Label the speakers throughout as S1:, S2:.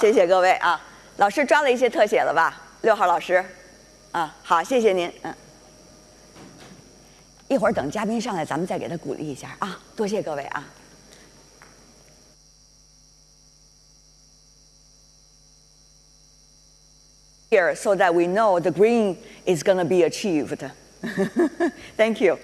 S1: 谢谢各位啊！老师抓了一些特写了吧？六号老师，啊，好，谢谢您，嗯。一会儿等嘉宾上来，咱们再给他鼓励一下啊！多谢各位啊！Here, so that we know the green is going to be achieved. Thank you.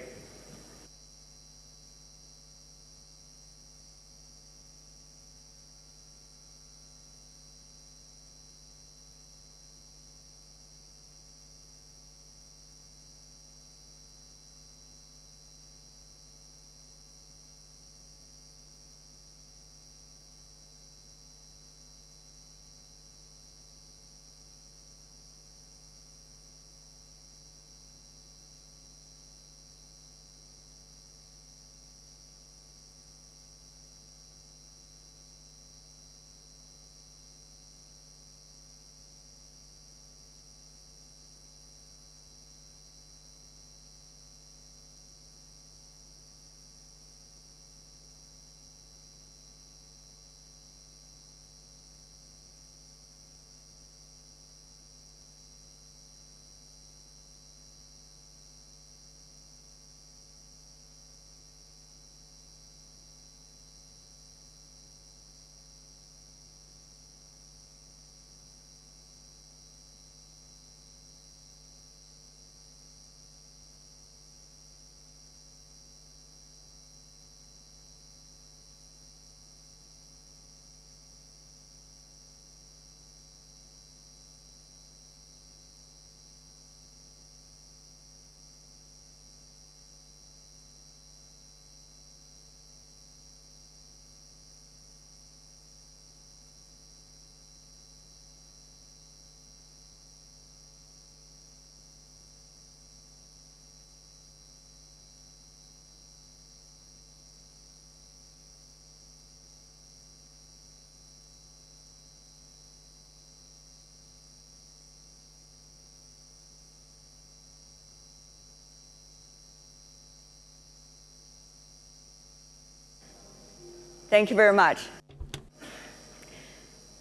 S1: Thank you very much.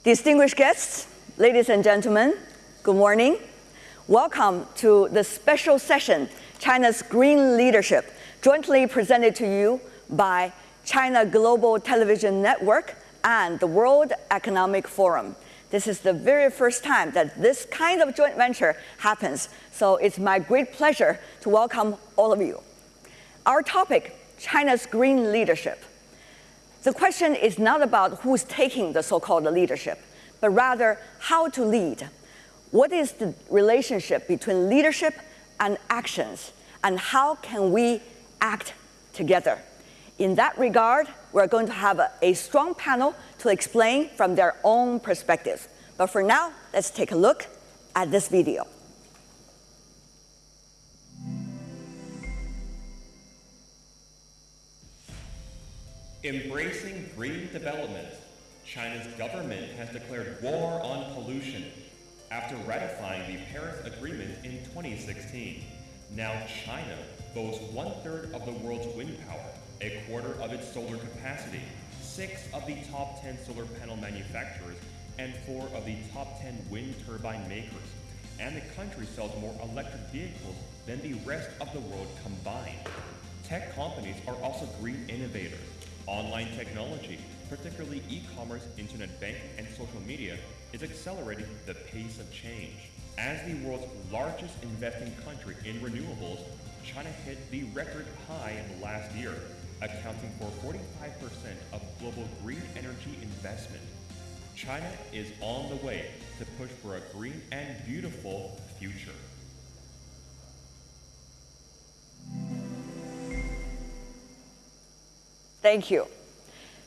S1: Distinguished guests, ladies and gentlemen, good morning. Welcome to the special session, China's Green Leadership, jointly presented to you by China Global Television Network and the World Economic Forum. This is the very first time that this kind of joint venture happens, so it's my great pleasure to welcome all of you. Our topic, China's green leadership. The question is not about who's taking the so-called leadership, but rather how to lead. What is the relationship between leadership and actions, and how can we act together? In that regard, we're going to have a, a strong panel to explain from their own perspectives. But for now, let's take a look at this video.
S2: Embracing green development, China's government has declared war on pollution after ratifying the Paris Agreement in 2016. Now China boasts one-third of the world's wind power, a quarter of its solar capacity, six of the top 10 solar panel manufacturers, and four of the top 10 wind turbine makers. And the country sells more electric vehicles than the rest of the world combined. Tech companies are also green innovators. Online technology, particularly e-commerce, internet banking, and social media, is accelerating the pace of change. As the world's largest investing country in renewables, China hit the record high in the last year, accounting for 45% of global green energy investment. China is on the way to push for a green and beautiful future.
S1: Thank you.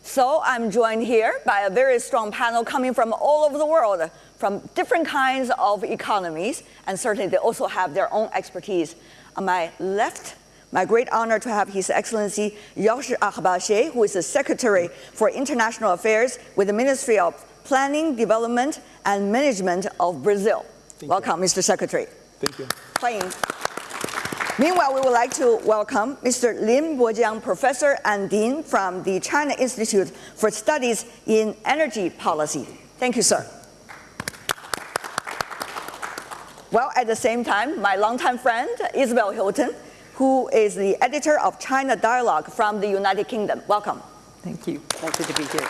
S1: So I'm joined here by a very strong panel coming from all over the world, from different kinds of economies, and certainly they also have their own expertise. On my left, my great honor to have His Excellency Jorge Arbache, who is the Secretary for International Affairs with the Ministry of Planning, Development, and Management of Brazil. Thank Welcome, you. Mr. Secretary.
S3: Thank you.
S1: Playing. Meanwhile, we would like to welcome Mr. Lin Boqiang, Professor and Dean from the China Institute for Studies in Energy Policy. Thank you, sir. Well, at the same time, my longtime friend, Isabel Hilton, who is the editor of China Dialogue from the United Kingdom. Welcome.
S3: Thank you. Pleasure to be here.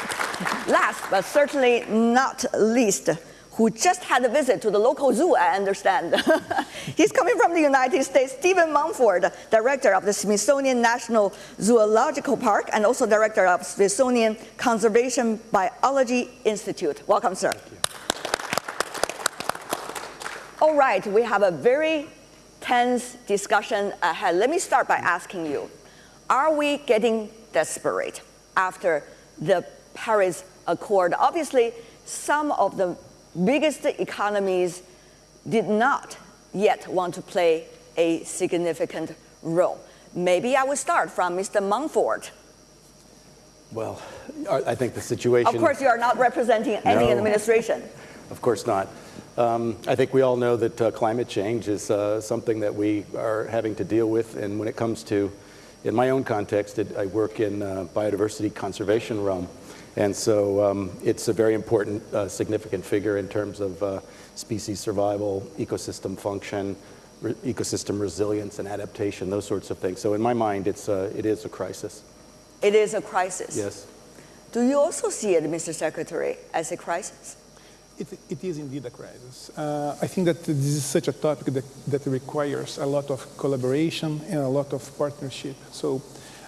S1: Last, but certainly not least, who just had a visit to the local zoo, I understand. He's coming from the United States, Steven Monfort, director of the Smithsonian National Zoological Park and also director of Smithsonian Conservation Biology Institute. Welcome, sir. All right, we have a very tense discussion ahead. Let me start by asking you, are we getting desperate after the Paris Accord? Obviously, some of the biggest economies did not yet want to play a significant role. Maybe I will start from Mr. Monfort.
S4: Well, I think the situation...
S1: Of course, you are not representing any
S4: No.
S1: administration.
S4: Of course not. Um, I think we all know that uh, climate change is uh, something that we are having to deal with, and when it comes to, in my own context, it, I work in uh, biodiversity conservation realm, and so um, it's a very important, uh, significant figure in terms of uh, species survival, ecosystem function, re- ecosystem resilience and adaptation, those sorts of things. So in my mind, it's, uh, it is a crisis.
S1: It is a crisis.
S4: Yes.
S1: Do you also see it, Mr. Secretary, as a crisis?
S5: It, it is indeed a crisis. Uh, I think that this is such a topic that, that requires a lot of collaboration and a lot of partnership. So,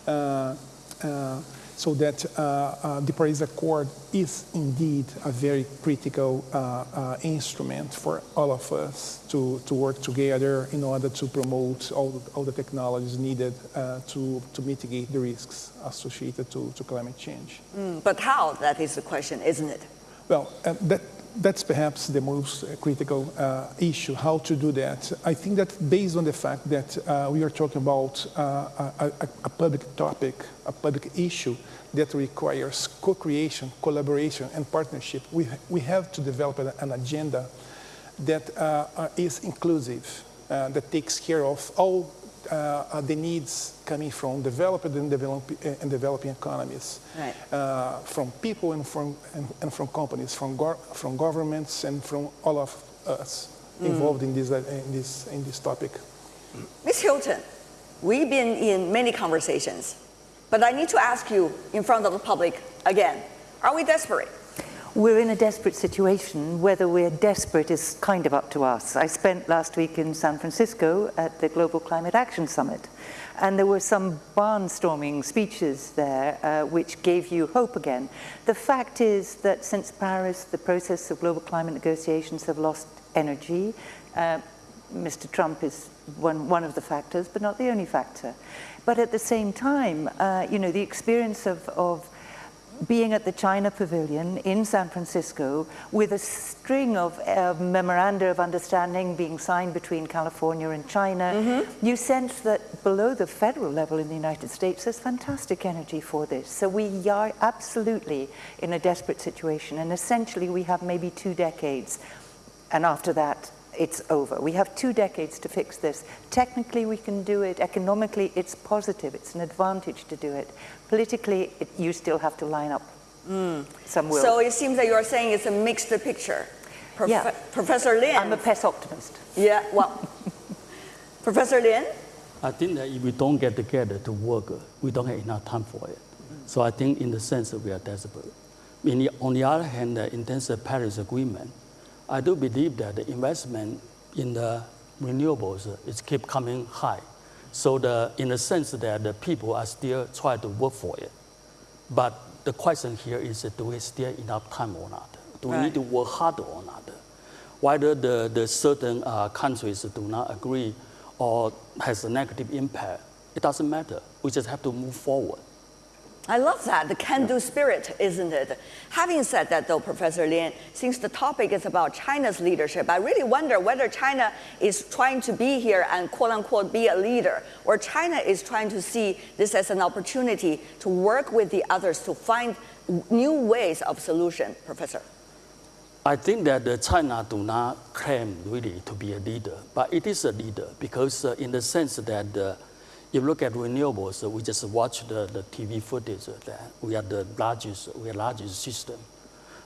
S5: uh, uh, so that uh, uh, the Paris Accord is indeed a very critical uh, uh, instrument for all of us to, to work together in order to promote all, the- all the technologies needed uh, to, to mitigate the risks associated to, to climate change.
S1: But how? That is the question, isn't it?
S5: Well, uh, that, that's perhaps the most critical uh, issue, how to do that. I think that based on the fact that uh, we are talking about uh, a, a public topic, a public issue that requires co-creation, collaboration, and partnership, we, we have to develop an, an agenda that uh, uh, is inclusive, uh, that takes care of all uh, uh, the needs coming from developed and, develop, uh, and developing economies,
S1: Right.
S5: uh, from people and from, and, and from companies, from, gor- from governments and from all of us involved in, this, in, this, in this topic.
S1: Ms. Hilton, we've been in many conversations, but I need to ask you in front of the public again, are we desperate?
S3: We're in a desperate situation. Whether we're desperate is kind of up to us. I spent last week in San Francisco at the Global Climate Action Summit, and there were some barnstorming speeches there uh, which gave you hope again. The fact is that since Paris, the process of global climate negotiations have lost energy. Uh, Mr. Trump is one, one of the factors, but not the only factor. But at the same time, uh, you know, the experience of, of being at the China Pavilion in San Francisco with a string of uh, memoranda of understanding being signed between California and China, you sense that below the federal level in the United States, there's fantastic energy for this. So we are absolutely in a desperate situation. And essentially, we have maybe two decades. And after that, it's over. We have two decades to fix this. Technically, we can do it. Economically, it's positive. It's an advantage to do it. Politically, it, you still have to line up. Mm. Some will.
S1: So it seems that you're saying it's a mixed picture. Prof-
S3: Yeah.
S1: Professor Lin.
S3: I'm a pest optimist.
S1: yeah, well, Professor Lin,
S6: I think that if we don't get together to work, we don't have enough time for it. So I think in the sense that we are desperate. In the, on the other hand, in terms of Paris Agreement, I do believe that the investment in the renewables is keep coming high. So the, in the sense that the people are still trying to work for it. But the question here is, do we still enough time or not? Do we
S1: Right.
S6: need to work harder or not? Whether the, the certain uh, countries do not agree or has a negative impact, it doesn't matter. We just have to move forward.
S1: I love that, the can-do spirit, isn't it? Having said that though, Professor Lin, since the topic is about China's leadership, I really wonder whether China is trying to be here and quote unquote be a leader, or China is trying to see this as an opportunity to work with the others to find new ways of solution, Professor.
S6: I think that uh, China do not claim really to be a leader, but it is a leader because uh, in the sense that uh, if you look at renewables, we just watch the, the TV footage that we are the largest, we are largest system.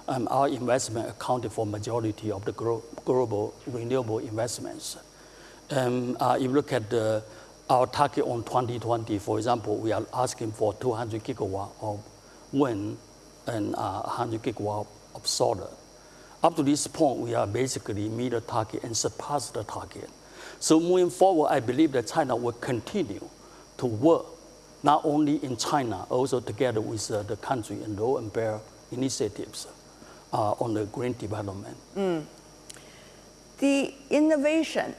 S6: um, our investment accounted for majority of the global renewable investments. Um, uh, if you look at the, our target on 2020, for example, we are asking for 200 gigawatt of wind and uh, 100 gigawatt of solar. Up to this point, we are basically meet the target and surpass the target. So moving forward, I believe that China will continue to work not only in China, also together with uh, the country and low and Bear initiatives uh, on the green development.
S1: Mm. The innovation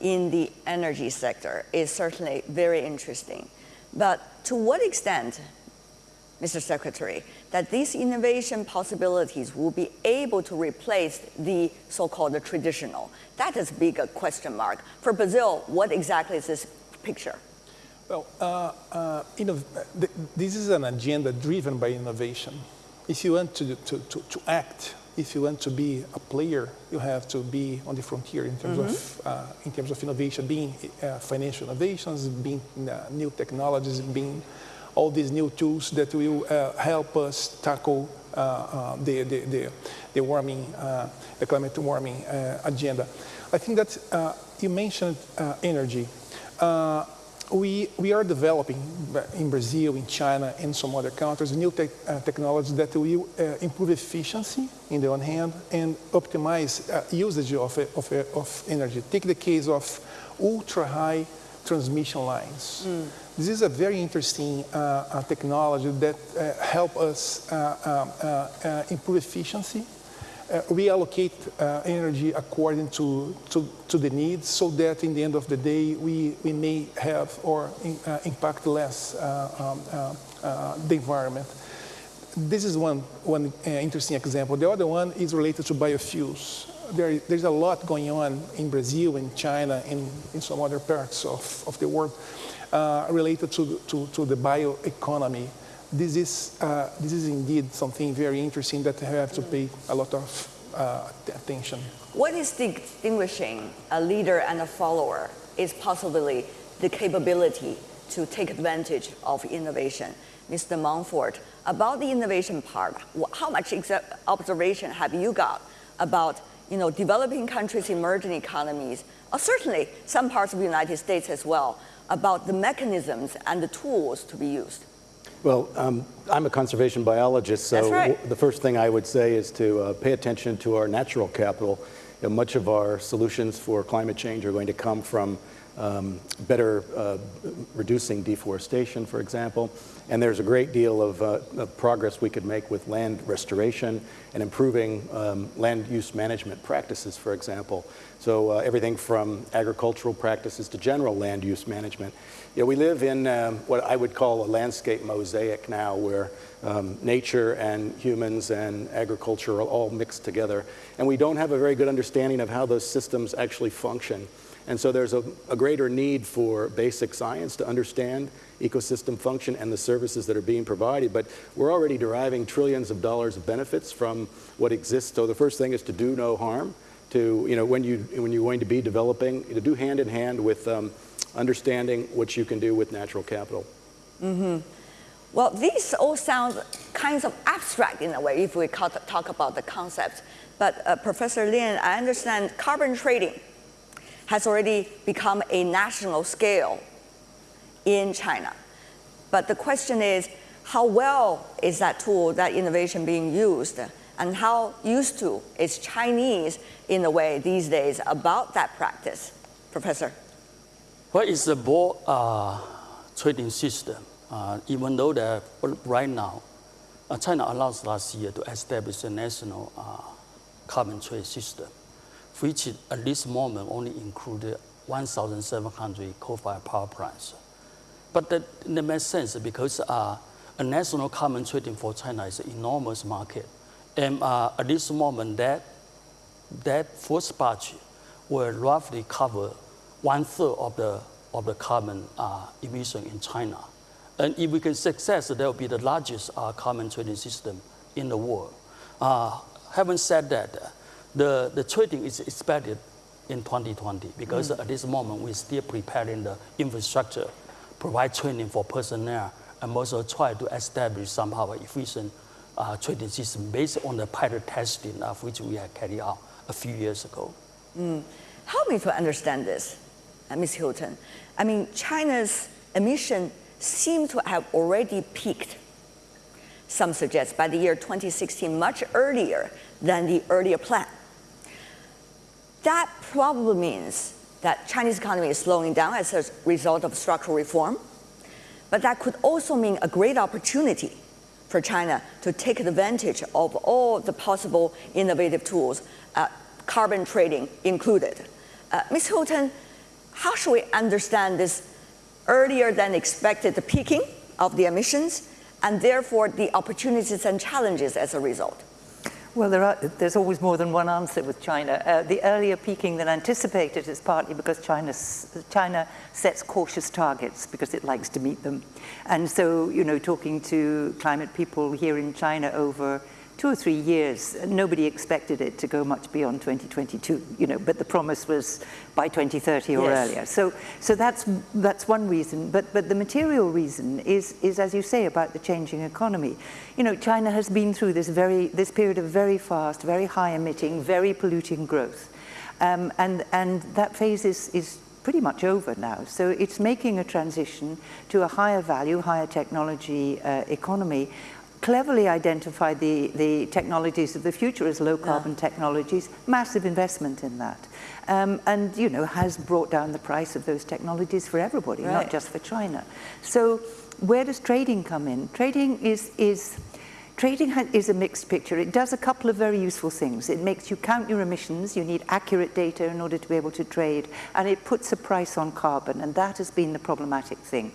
S1: in the energy sector is certainly very interesting. But to what extent, Mr. Secretary, that these innovation possibilities will be able to replace the so-called traditional? That is a big question mark. For Brazil, what exactly is this picture?
S5: Well, uh, uh, this is an agenda driven by innovation. If you want to, to, to, to, act, if you want to be a player, you have to be on the frontier in terms, mm -hmm. of, uh, in terms of innovation, being uh, financial innovations, being uh, new technologies, being all these new tools that will uh, help us tackle the, the, the, the, warming, the climate warming agenda. I think that you mentioned energy we, we are developing in Brazil, in China, and some other countries, new te uh, technologies that will uh, improve efficiency in the one hand and optimize uh, usage of, of, of energy. Take the case of ultra-high transmission lines. Mm. This is a very interesting uh, uh, technology that uh, help us um, improve efficiency uh, reallocate uh, energy according to, to, to, the needs so that in the end of the day we, we may have or in, uh, impact less uh, um, uh, uh, the environment. This is one, one interesting example. The other one is related to biofuels. There, there's a lot going on in Brazil, in China, and in some other parts of, of the world related to, to, to the bioeconomy this is, uh, this is indeed something very interesting that I have to pay a lot of uh, attention.
S1: What is distinguishing a leader and a follower is possibly the capability to take advantage of innovation. Mr. Monfort, about the innovation part, how much observation have you got about you know, developing countries, emerging economies, or certainly some parts of the United States as well, about the mechanisms and the tools to be used?
S4: Well, um, I'm a conservation biologist, so
S1: right.
S4: the first thing I would say is to uh, pay attention to our natural capital. You know, much of our solutions for climate change are going to come from um, better uh, reducing deforestation, for example. And there's a great deal of, uh, of progress we could make with land restoration and improving um, land use management practices, for example. So uh, everything from agricultural practices to general land use management. You know, we live in um, what I would call a landscape mosaic now where um, nature and humans and agriculture are all mixed together. And we don't have a very good understanding of how those systems actually function. And so there's a, a, greater need for basic science to understand ecosystem function and the services that are being provided. But we're already deriving trillions of dollars of benefits from what exists. So the first thing is to do no harm. To, you know, when, you, when you're going to be developing, to do hand in hand with um, understanding what you can do with natural capital.
S1: Mm -hmm. Well, these all sound kinds of abstract in a way if we talk about the concepts. But uh, Professor Lin, I understand carbon trading has already become a national scale in China. But the question is, how well is that tool, that innovation being used? And how used to is Chinese in a way these days about that practice? Professor?
S6: What is the board uh, trading system? Uh, even though that right now, uh, China announced last year to establish a national uh, carbon trade system which at this moment only included 1,700 coal-fired power plants. But that, that makes sense because uh, a national carbon trading for China is an enormous market. And uh, at this moment, that, that first batch will roughly cover one third of the, of the carbon uh, emission in China. And if we can success, that will be the largest uh, carbon trading system in the world. Uh, having said that, the, the trading is expected in 2020 because mm. at this moment we're still preparing the infrastructure, provide training for personnel, and also try to establish somehow an efficient uh, trading system based on the pilot testing of which we had carried out a few years ago.
S1: Mm. Help me to understand this, Ms. Hilton. I mean, China's emission seem to have already peaked, some suggest, by the year 2016, much earlier than the earlier plan. That probably means that Chinese economy is slowing down as a result of structural reform, but that could also mean a great opportunity for China to take advantage of all the possible innovative tools, uh, carbon trading included. Uh, Ms. Hilton, how should we understand this earlier than expected peaking of the emissions and therefore the opportunities and challenges as a result?
S3: Well, there are, there's always more than one answer with China. Uh, the earlier peaking than anticipated is partly because China, China sets cautious targets because it likes to meet them. And so, you know, talking to climate people here in China over two or three years, nobody expected it to go much beyond 2022, you know, but the promise was by 2030 or yes. earlier. So, so that's, that's one reason. But, but the material reason is, is, as you say, about the changing economy. You know, China has been through this, very, this period of very fast, very high emitting, very polluting growth. Um, and, and that phase is, is pretty much over now. So it's making a transition to a higher value, higher technology uh, economy cleverly identified the, the technologies of the future as low carbon yeah. technologies, massive investment in that. Um, and, you know, has brought down the price of those technologies for everybody, right. not just for China. So where does trading come in? Trading is, is Trading is a mixed picture. It does a couple of very useful things. It makes you count your emissions. You need accurate data in order to be able to trade. And it puts a price on carbon. And that has been the problematic thing.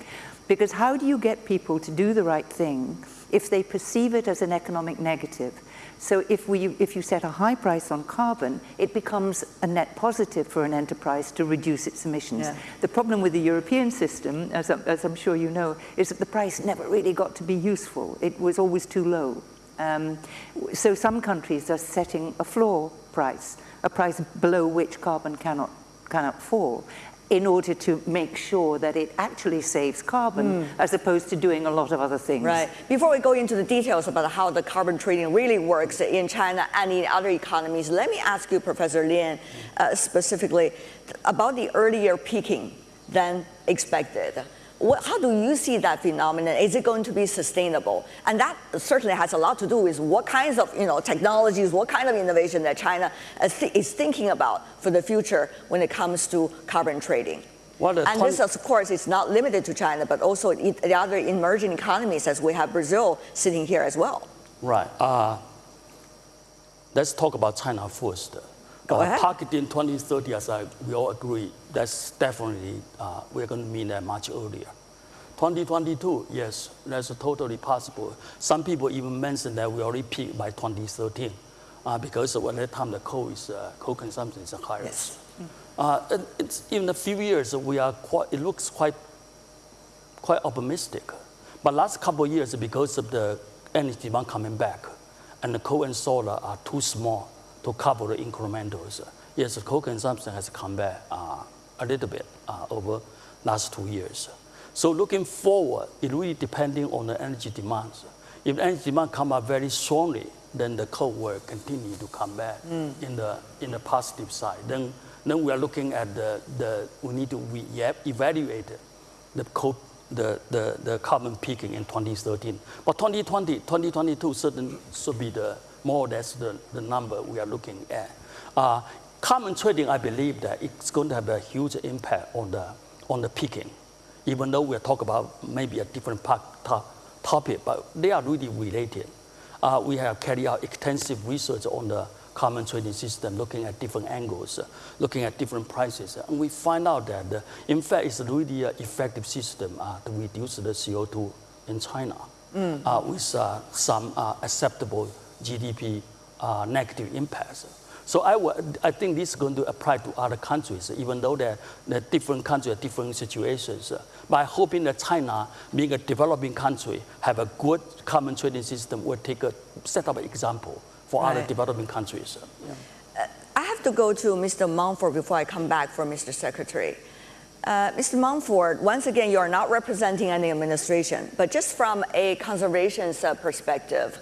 S3: Because how do you get people to do the right thing if they perceive it as an economic negative? So if, we, if you set a high price on carbon, it becomes a net positive for an enterprise to reduce its emissions. Yeah. The problem with the European system, as, as I'm sure you know, is that the price never really got to be useful. It was always too low. Um, so some countries are setting a floor price, a price below which carbon cannot, cannot fall in order to make sure that it actually saves carbon mm. as opposed to doing a lot of other things.
S1: Right. Before we go into the details about how the carbon trading really works in China and in other economies, let me ask you, Professor Lin, uh, specifically about the earlier peaking than expected. What, how do you see that phenomenon? Is it going to be sustainable? And that certainly has a lot to do with what kinds of you know, technologies, what kind of innovation that China is thinking about for the future when it comes to carbon trading. and this, of course, is not limited to China, but also the other emerging economies, as we have Brazil sitting here as well.
S6: Right. Uh, let's talk about China first.
S1: Go uh,
S6: Targeting 2030, as I, we all agree, that's definitely, uh, we're going to mean that much earlier. 2022, yes, that's totally possible. Some people even mentioned that we already peaked by 2013 uh, because at that time the coal, is, uh, coal consumption is higher.
S1: Yes.
S6: Uh, it's, in a few years, we are quite, it looks quite, quite optimistic. But last couple of years, because of the energy demand coming back, and the coal and solar are too small to cover the incrementals. Yes, coal consumption has come back uh, a little bit uh, over last two years. So looking forward, it really depending on the energy demands. If energy demand come up very strongly, then the coal will continue to come back mm. in the in the positive side. Then then we are looking at the, the we need to we evaluate the coal the, the, the carbon peaking in 2013. But 2020, 2022 certainly should be the more or less the, the number we are looking at. Uh, carbon trading, I believe that it's going to have a huge impact on the, on the peaking, even though we're talking about maybe a different part, topic, but they are really related. Uh, we have carried out extensive research on the carbon trading system, looking at different angles, uh, looking at different prices. And we find out that, uh, in fact, it's a really an effective system uh, to reduce the CO2 in China mm. with some acceptable GDP uh, negative impacts. So I, I think this is going to apply to other countries, even though they're, they're different countries, different situations. By hoping that China, being a developing country, have a good carbon trading system, will take a set up an example for right. other developing countries. Yeah.
S1: Uh, I have to go to Mr. Monfort before I come back for Mr. Secretary. Uh, Mr. Monfort, once again, you are not representing any administration, but just from a conservation uh, perspective,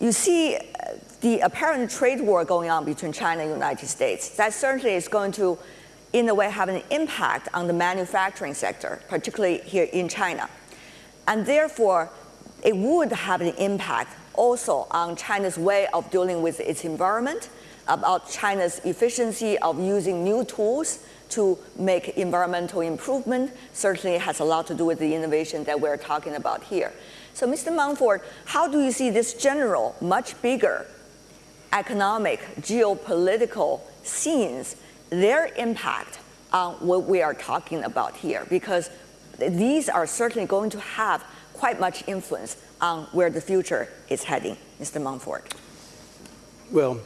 S1: you see uh, the apparent trade war going on between China and the United States. That certainly is going to, in a way, have an impact on the manufacturing sector, particularly here in China. And therefore, it would have an impact also on China's way of dealing with its environment, about China's efficiency of using new tools to make environmental improvement certainly has a lot to do with the innovation that we're talking about here. So Mr. Monfort, how do you see this general, much bigger economic, geopolitical scenes, their impact on what we are talking about here? Because these are certainly going to have quite much influence on where the future is heading, Mr. Monfort.
S4: Well,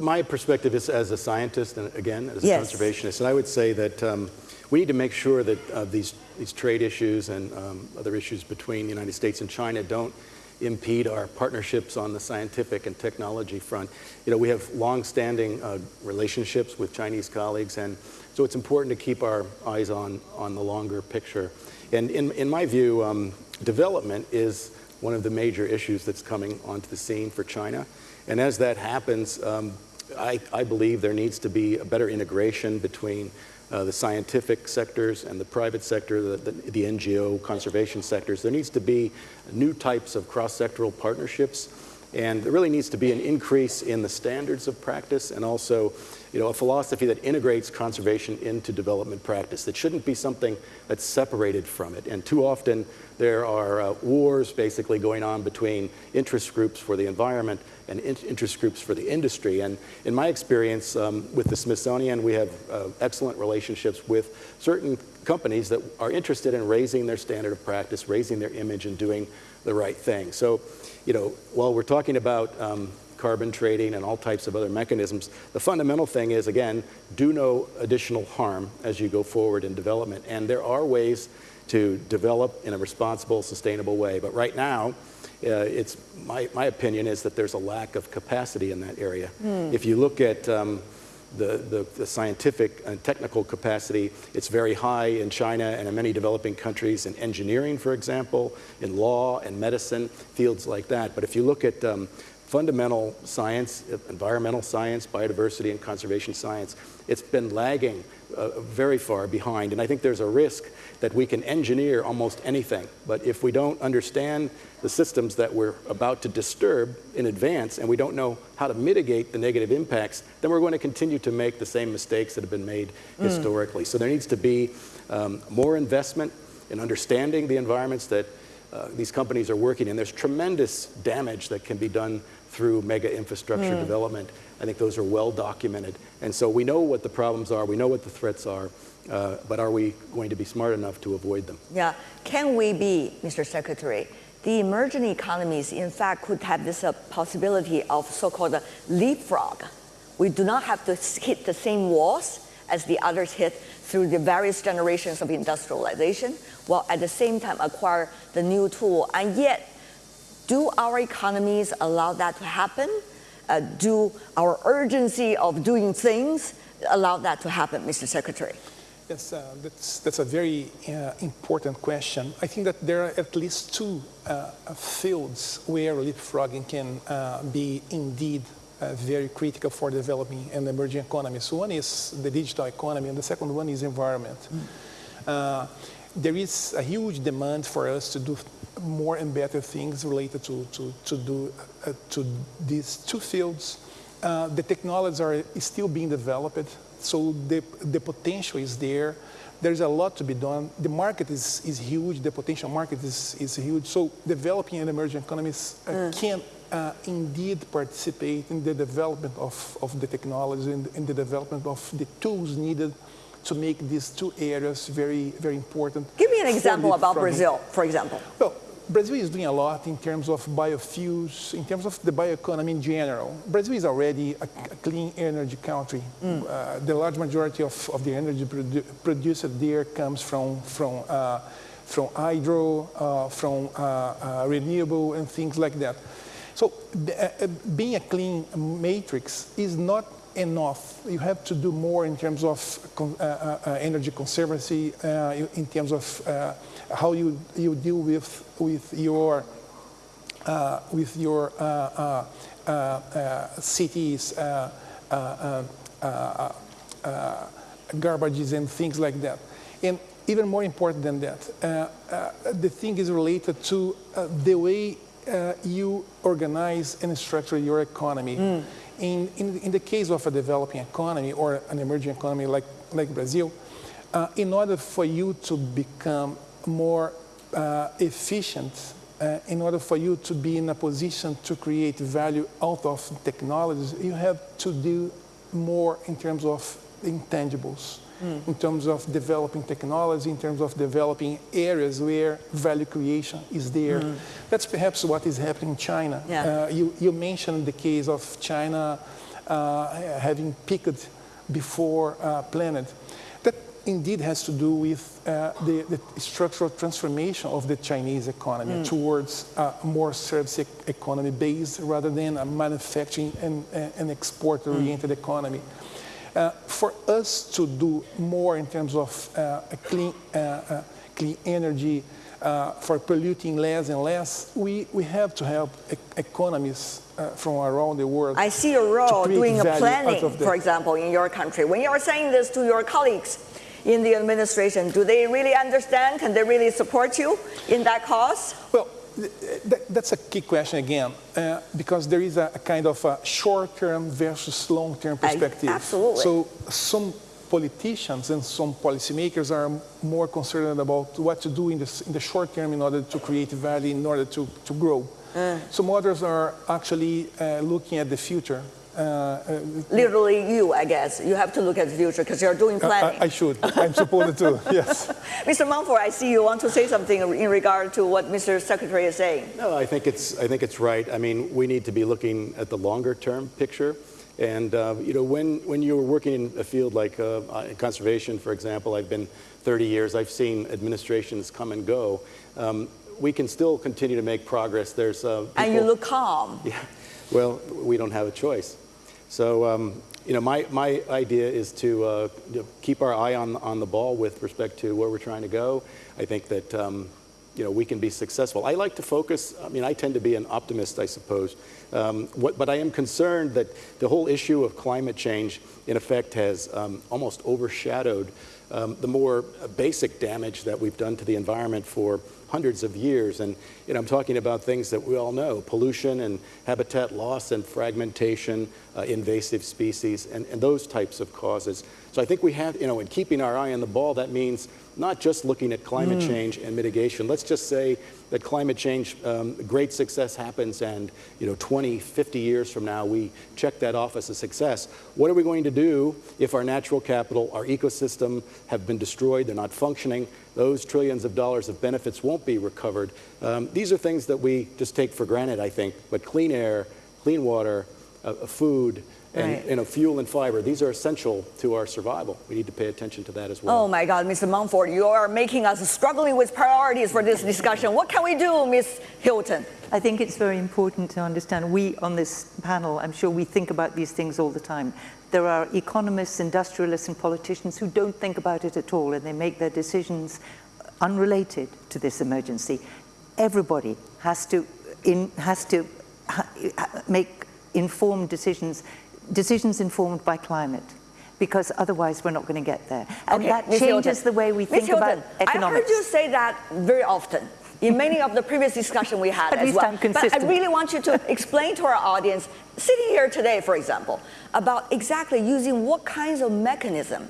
S4: my perspective is as a scientist and again as a
S1: yes.
S4: conservationist, and I would say that um, we need to make sure that uh, these these trade issues and um, other issues between the United States and China don't impede our partnerships on the scientific and technology front. You know, we have long-standing uh, relationships with Chinese colleagues, and so it's important to keep our eyes on on the longer picture. And in in my view, um, development is one of the major issues that's coming onto the scene for China. And as that happens, um, I, I, believe there needs to be a better integration between uh, the scientific sectors and the private sector, the, the, the, NGO conservation sectors. There needs to be new types of cross-sectoral partnerships, and there really needs to be an increase in the standards of practice and also you know, a philosophy that integrates conservation into development practice. That shouldn't be something that's separated from it. And too often there are uh, wars basically going on between interest groups for the environment and in interest groups for the industry. And in my experience um, with the Smithsonian, we have uh, excellent relationships with certain companies that are interested in raising their standard of practice, raising their image and doing the right thing. So, you know, while we're talking about um, carbon trading and all types of other mechanisms, the fundamental thing is, again, do no additional harm as you go forward in development. And there are ways to develop in a responsible, sustainable way. But right now, uh, it's my, my opinion is that there's a lack of capacity in that area. Mm. If you look at um, the, the, the, scientific and technical capacity, it's very high in China and in many developing countries in engineering, for example, in law and medicine, fields like that. But if you look at um, fundamental science, environmental science, biodiversity and conservation science, it's been lagging uh, very far behind. And I think there's a risk that we can engineer almost anything. But if we don't understand the systems that we're about to disturb in advance and we don't know how to mitigate the negative impacts, then we're going to continue to make the same mistakes that have been made mm. historically. So there needs to be um, more investment in understanding the environments that uh, these companies are working in. There's tremendous damage that can be done through mega infrastructure mm. development. I think those are well documented. And so we know what the problems are, we know what the threats are, uh, but are we going to be smart enough to avoid them?
S1: Yeah. Can we be, Mr. Secretary, the emerging economies, in fact, could have this uh, possibility of so-called leapfrog. We do not have to hit the same walls as the others hit through the various generations of industrialization, while at the same time acquire the new tool. And yet, do our economies allow that to happen? Uh, do our urgency of doing things allow that to happen, Mr. Secretary?
S5: Yes, uh, that's, that's a very uh, important question. I think that there are at least two uh, fields where leapfrogging can uh, be indeed uh, very critical for developing and emerging economies. One is the digital economy, and the second one is environment. Mm. There is a huge demand for us to do more and better things related to, to, to, do, uh, to these two fields. Uh, the technologies are still being developed, so the, the potential is there. There's a lot to be done. The market is, is huge, the potential market is, is huge. So developing and emerging economies uh, mm. can uh, indeed participate in the development of, of the technology and in the development of the tools needed to make these two areas very, very important.
S1: Give me an example about Brazil, for example.
S5: Well, Brazil is doing a lot in terms of biofuels, in terms of the bioeconomy in general. Brazil is already a, a clean energy country. Mm. Uh, the large majority of, of the energy produ produced there comes from, from, uh, from hydro, uh, from uh, uh, renewable and things like that. So uh, being a clean matrix is not enough. You have to do more in terms of energy conservancy, in terms of how you, you deal with, with your uh, with your uh, uh, uh, uh, cities, uh, uh, uh, uh, uh, garbages and things like that. And even more important than that, uh, uh, the thing is related to uh, the way uh, you organize and structure your economy. In, in, in the case of a developing economy or an emerging economy like, like Brazil, uh, in order for you to become more uh, efficient, uh, in order for you to be in a position to create value out of technologies, you have to do more in terms of intangibles, in terms of developing technology, in terms of developing areas where value creation is there. That's perhaps what is happening in China.
S1: Yeah.
S5: Uh, you, you mentioned the case of China uh, having peaked before uh, Planet. That indeed has to do with uh, the, the structural transformation of the Chinese economy towards a more service economy based rather than a manufacturing and, and export-oriented economy. Uh, for us to do more in terms of uh, a clean, uh, uh, clean energy, uh, for polluting less and less, we, we have to help e- economies uh, from around the world.
S1: I see a role doing a planning, for example, in your country. When you are saying this to your colleagues in the administration, do they really understand? Can they really support you in that cause?
S5: Well, th- th- that's a key question again, uh, because there is a, a kind of a short-term versus long-term
S1: I-
S5: perspective.
S1: absolutely.
S5: So some politicians and some policymakers are more concerned about what to do in the, in the short term in order to create value, in order to, to grow.
S1: Uh.
S5: Some others are actually uh, looking at the future. Uh, uh,
S1: Literally you, I guess. You have to look at the future because you're doing planning.
S5: I, I should. I'm supposed to. Yes.
S1: Mr. Monfort, I see you want to say something in regard to what Mr. Secretary is saying.
S4: No, I think it's I think it's right. I mean, we need to be looking at the longer term picture. And uh, you know, when when you're working in a field like uh, uh, conservation, for example, I've been 30 years. I've seen administrations come and go. Um, we can still continue to make progress. There's uh,
S1: And you look calm.
S4: yeah. Well, we don't have a choice. So, um, you know, my, my idea is to uh, keep our eye on, on the ball with respect to where we're trying to go. I think that, um, you know, we can be successful. I like to focus, I mean, I tend to be an optimist, I suppose. Um, what, but I am concerned that the whole issue of climate change, in effect, has um, almost overshadowed um, the more basic damage that we've done to the environment for hundreds of years. And you know, I'm talking about things that we all know, pollution and habitat loss and fragmentation, uh, invasive species, and, and those types of causes. So I think we have, you know, in keeping our eye on the ball, that means not just looking at climate change and mitigation. Let's just say that climate change, um, great success happens and, you know, 20, 50 years from now, we check that off as a success. What are we going to do if our natural capital, our ecosystem have been destroyed, they're not functioning, those trillions of dollars of benefits won't be recovered. Um, these are things that we just take for granted, I think, but clean air, clean water, uh, food, and
S1: Right.
S4: you know, fuel and fiber, these are essential to our survival. We need to pay attention to that as well.
S1: Oh my God, Mr. Monfort, you are making us struggling with priorities for this discussion. What can we do, Ms. Hilton?
S3: I think it's very important to understand, we on this panel, I'm sure we think about these things all the time. There are economists, industrialists, and politicians who don't think about it at all, and they make their decisions unrelated to this emergency. Everybody has to, in, has to ha, ha- make informed decisions, decisions informed by climate. Because otherwise, we're not going to get there. And that
S1: Ms.
S3: changes
S1: Hilton.
S3: the way we think about
S1: Hilton,
S3: economics.
S1: I heard you say that very often in many of the previous discussion we had
S3: At
S1: as well. But I really want you to explain to our audience, sitting here today, for example, about exactly using what kinds of mechanism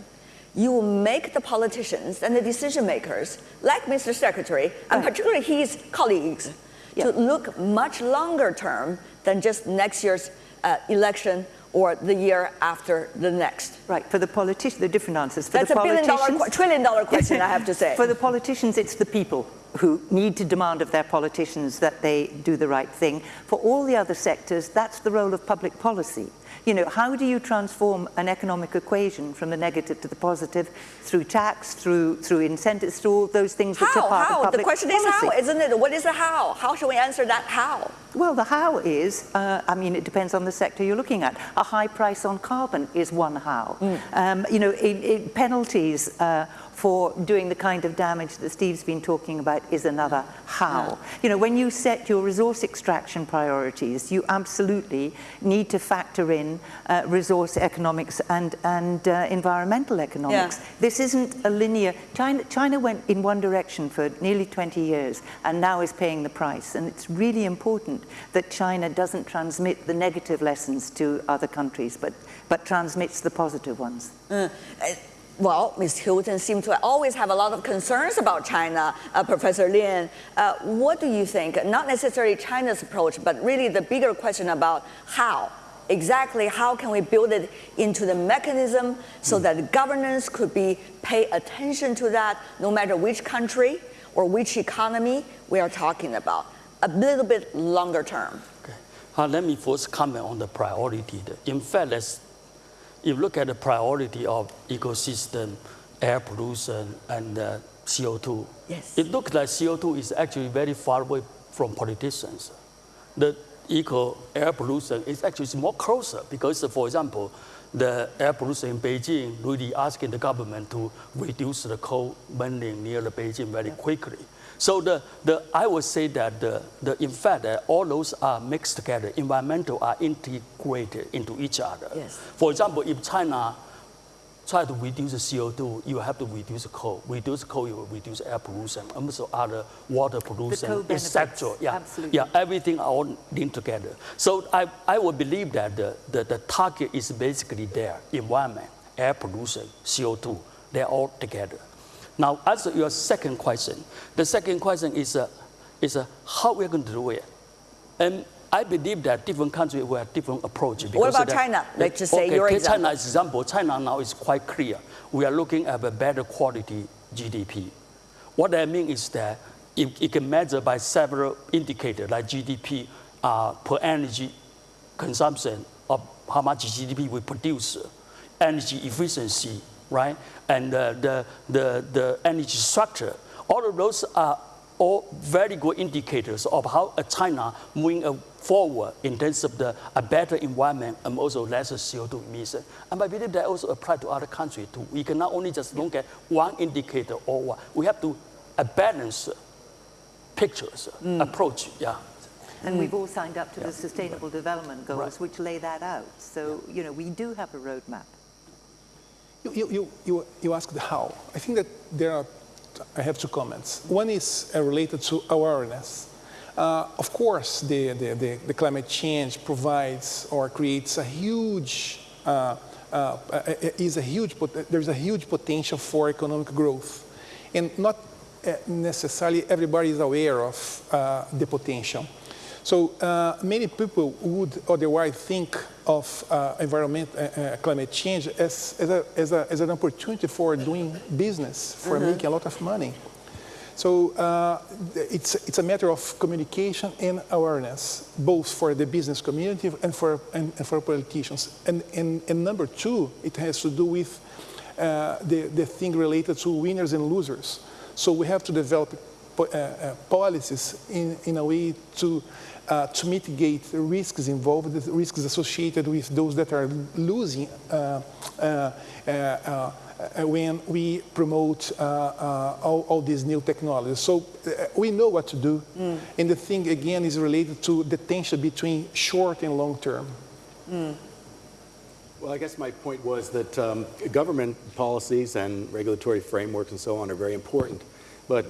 S1: you will make the politicians and the decision makers, like Mr. Secretary, and particularly his colleagues,
S3: Yeah.
S1: to look much longer term than just next year's uh, election or the year after the next.
S3: Right, for the politicians, the different answers. For
S1: That's
S3: the
S1: a billion dollar, trillion dollar question, I have to say.
S3: For the politicians, it's the people who need to demand of their politicians that they do the right thing. For all the other sectors, that's the role of public policy. You know, how do you transform an economic equation from the negative to the positive through tax, through through incentives, through all those things which
S1: how?
S3: are part
S1: how?
S3: of public
S1: The question
S3: policy?
S1: is how, isn't it? What is the how? How should we answer that how?
S3: Well, the how is, uh, I mean, it depends on the sector you're looking at. A high price on carbon is one how. Um, you know, in, in penalties uh, for doing the kind of damage that Steve's been talking about is another how. You know, when you set your resource extraction priorities, you absolutely need to factor in uh, resource economics and, and uh, environmental economics.
S1: Yeah.
S3: This isn't a linear, China, China went in one direction for nearly 20 years and now is paying the price. And it's really important that China doesn't transmit the negative lessons to other countries, but, but transmits the positive ones.
S1: Well, Ms. Hilton seems to always have a lot of concerns about China. Uh, Professor Lin, uh, what do you think? Not necessarily China's approach, but really the bigger question about how. Exactly how can we build it into the mechanism so that governance could be pay attention to that no matter which country or which economy we are talking about. A little bit longer term.
S6: Okay. Uh, let me first comment on the priority. In fact, let's, if you look at the priority of ecosystem, air pollution, and uh, CO2,
S1: Yes.
S6: it looks like CO2 is actually very far away from politicians. The eco air pollution is actually more closer because, for example, the air pollution in Beijing really asking the government to reduce the coal burning near the Beijing very quickly. So the, the, I would say that the, the, in fact, uh, all those are mixed together. Environmental are integrated into each other.
S1: Yes.
S6: For example, if China try to reduce the CO2, you have to reduce the coal. Reduce coal, you will reduce air pollution, and also other water pollution, etc. Yeah,
S3: absolutely.
S6: yeah, everything are all linked together. So I, I would believe that the, the, the target is basically there, environment, air pollution, CO2, they're all together. Now, as to your second question, the second question is, uh, is uh, how we're going to do it. And I believe that different countries will have different approach. because
S1: about China? Let's just say
S6: okay,
S1: your example.
S6: China example. China now is quite clear. We are looking at a better quality GDP. What I mean is that it, it can measure by several indicators like GDP uh, per energy consumption of how much GDP we produce, energy efficiency, right? And uh, the, the, the energy structure. All of those are all very good indicators of how China moving forward in terms of the, a better environment and also less CO2 emission. And I believe that also apply to other countries too. We cannot only just look at one indicator or one. We have to a balance uh, pictures, uh, hmm. approach, yeah.
S3: And we've all signed up to the Sustainable Development Goals,
S6: Right.
S3: which lay that out. So, you know, we do have a roadmap.
S5: You, you, you, you, you asked how. I think that there are, I have two comments. One is uh, related to awareness. Uh, of course, the, the, the, the climate change provides or creates a huge, uh, uh, is a huge, there's a huge potential for economic growth. And not uh, necessarily everybody is aware of uh, the potential. So uh, many people would otherwise think of uh, environment, climate change as, as, a, as, a, as an opportunity for doing business, for making a lot of money. So uh, it's, it's a matter of communication and awareness, both for the business community and for, and, and for politicians. And, and, and number two, it has to do with uh, the, the thing related to winners and losers. So we have to develop po- uh, uh, policies in, in a way to, uh, to mitigate the risks involved, the risks associated with those that are losing uh, when we promote uh, uh, all, all these new technologies. So uh, we know what to do. And the thing, again, is related to the tension between short and long term.
S4: Well, I guess my point was that um, government policies and regulatory frameworks and so on are very important, but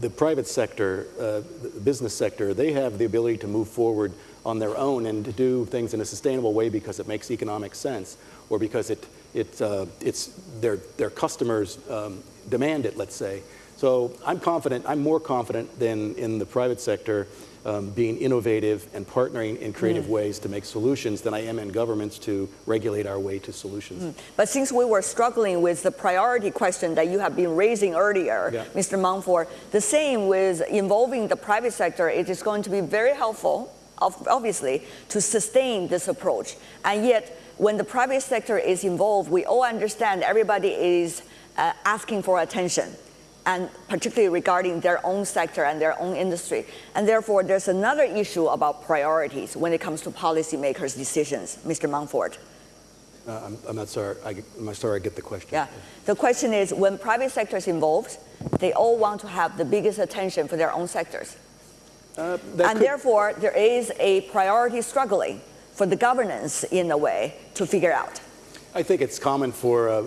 S4: the private sector, uh, the business sector, they have the ability to move forward on their own and to do things in a sustainable way because it makes economic sense or because it, it, uh, it's their, their customers um, demand it, let's say. So I'm confident, I'm more confident than in the private sector um, being innovative and partnering in creative ways to make solutions than I am in governments to regulate our way to solutions.
S1: But since we were struggling with the priority question that you have been raising earlier,
S4: Yeah.
S1: Mr. Monfort, the same with involving the private sector, it is going to be very helpful obviously, to sustain this approach. And yet, when the private sector is involved, we all understand everybody is uh, asking for attention and particularly regarding their own sector and their own industry. And therefore, there's another issue about priorities when it comes to policymakers' decisions. Mr. Monfort.
S4: Uh, I'm, I'm, not sorry. I, am sorry I get the question.
S1: Yeah. The question is, when private sector is involved, they all want to have the biggest attention for their own sectors. Uh, and could... therefore, there is a priority struggling for the governance in a way to figure out.
S4: I think it's common for uh,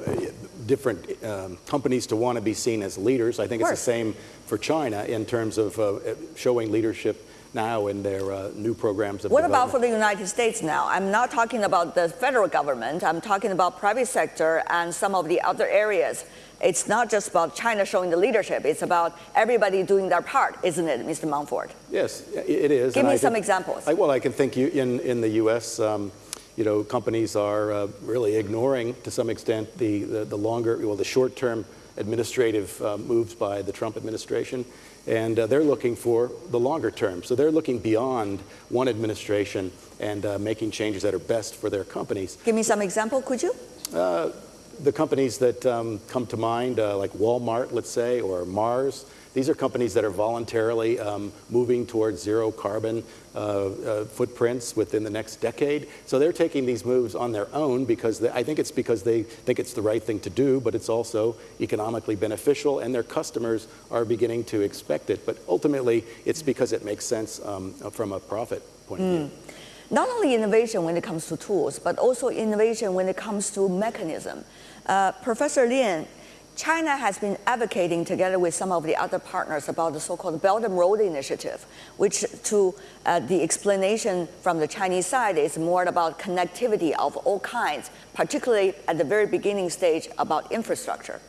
S4: different um, companies to want to be seen as leaders. I think it's the same for China in terms of uh, showing leadership now in their uh, new programs of
S1: What about for the United States now? I'm not talking about the federal government. I'm talking about private sector and some of the other areas. It's not just about China showing the leadership. It's about everybody doing their part, isn't it, Mr. Monfort?
S4: Yes, it is.
S1: Give and me I some think, examples.
S4: I, well, I can think you, in, in the U.S., um, you know, companies are uh, really ignoring to some extent the, the, the longer, well, the short-term administrative uh, moves by the Trump administration. And uh, they're looking for the longer term. So they're looking beyond one administration and uh, making changes that are best for their companies.
S1: Give me some example, could you?
S4: Uh, the companies that um, come to mind, uh, like Walmart, let's say, or Mars, these are companies that are voluntarily um, moving towards zero carbon uh, uh, footprints within the next decade. So they're taking these moves on their own because they, I think it's because they think it's the right thing to do, but it's also economically beneficial and their customers are beginning to expect it. But ultimately, it's because it makes sense um, from a profit point of view.
S1: Not only innovation when it comes to tools, but also innovation when it comes to mechanism. Uh, Professor Lin, China has been advocating together with some of the other partners about the so-called Belt and Road Initiative, which to uh, the explanation from the Chinese side is more about connectivity of all kinds, particularly at the very beginning stage about infrastructure.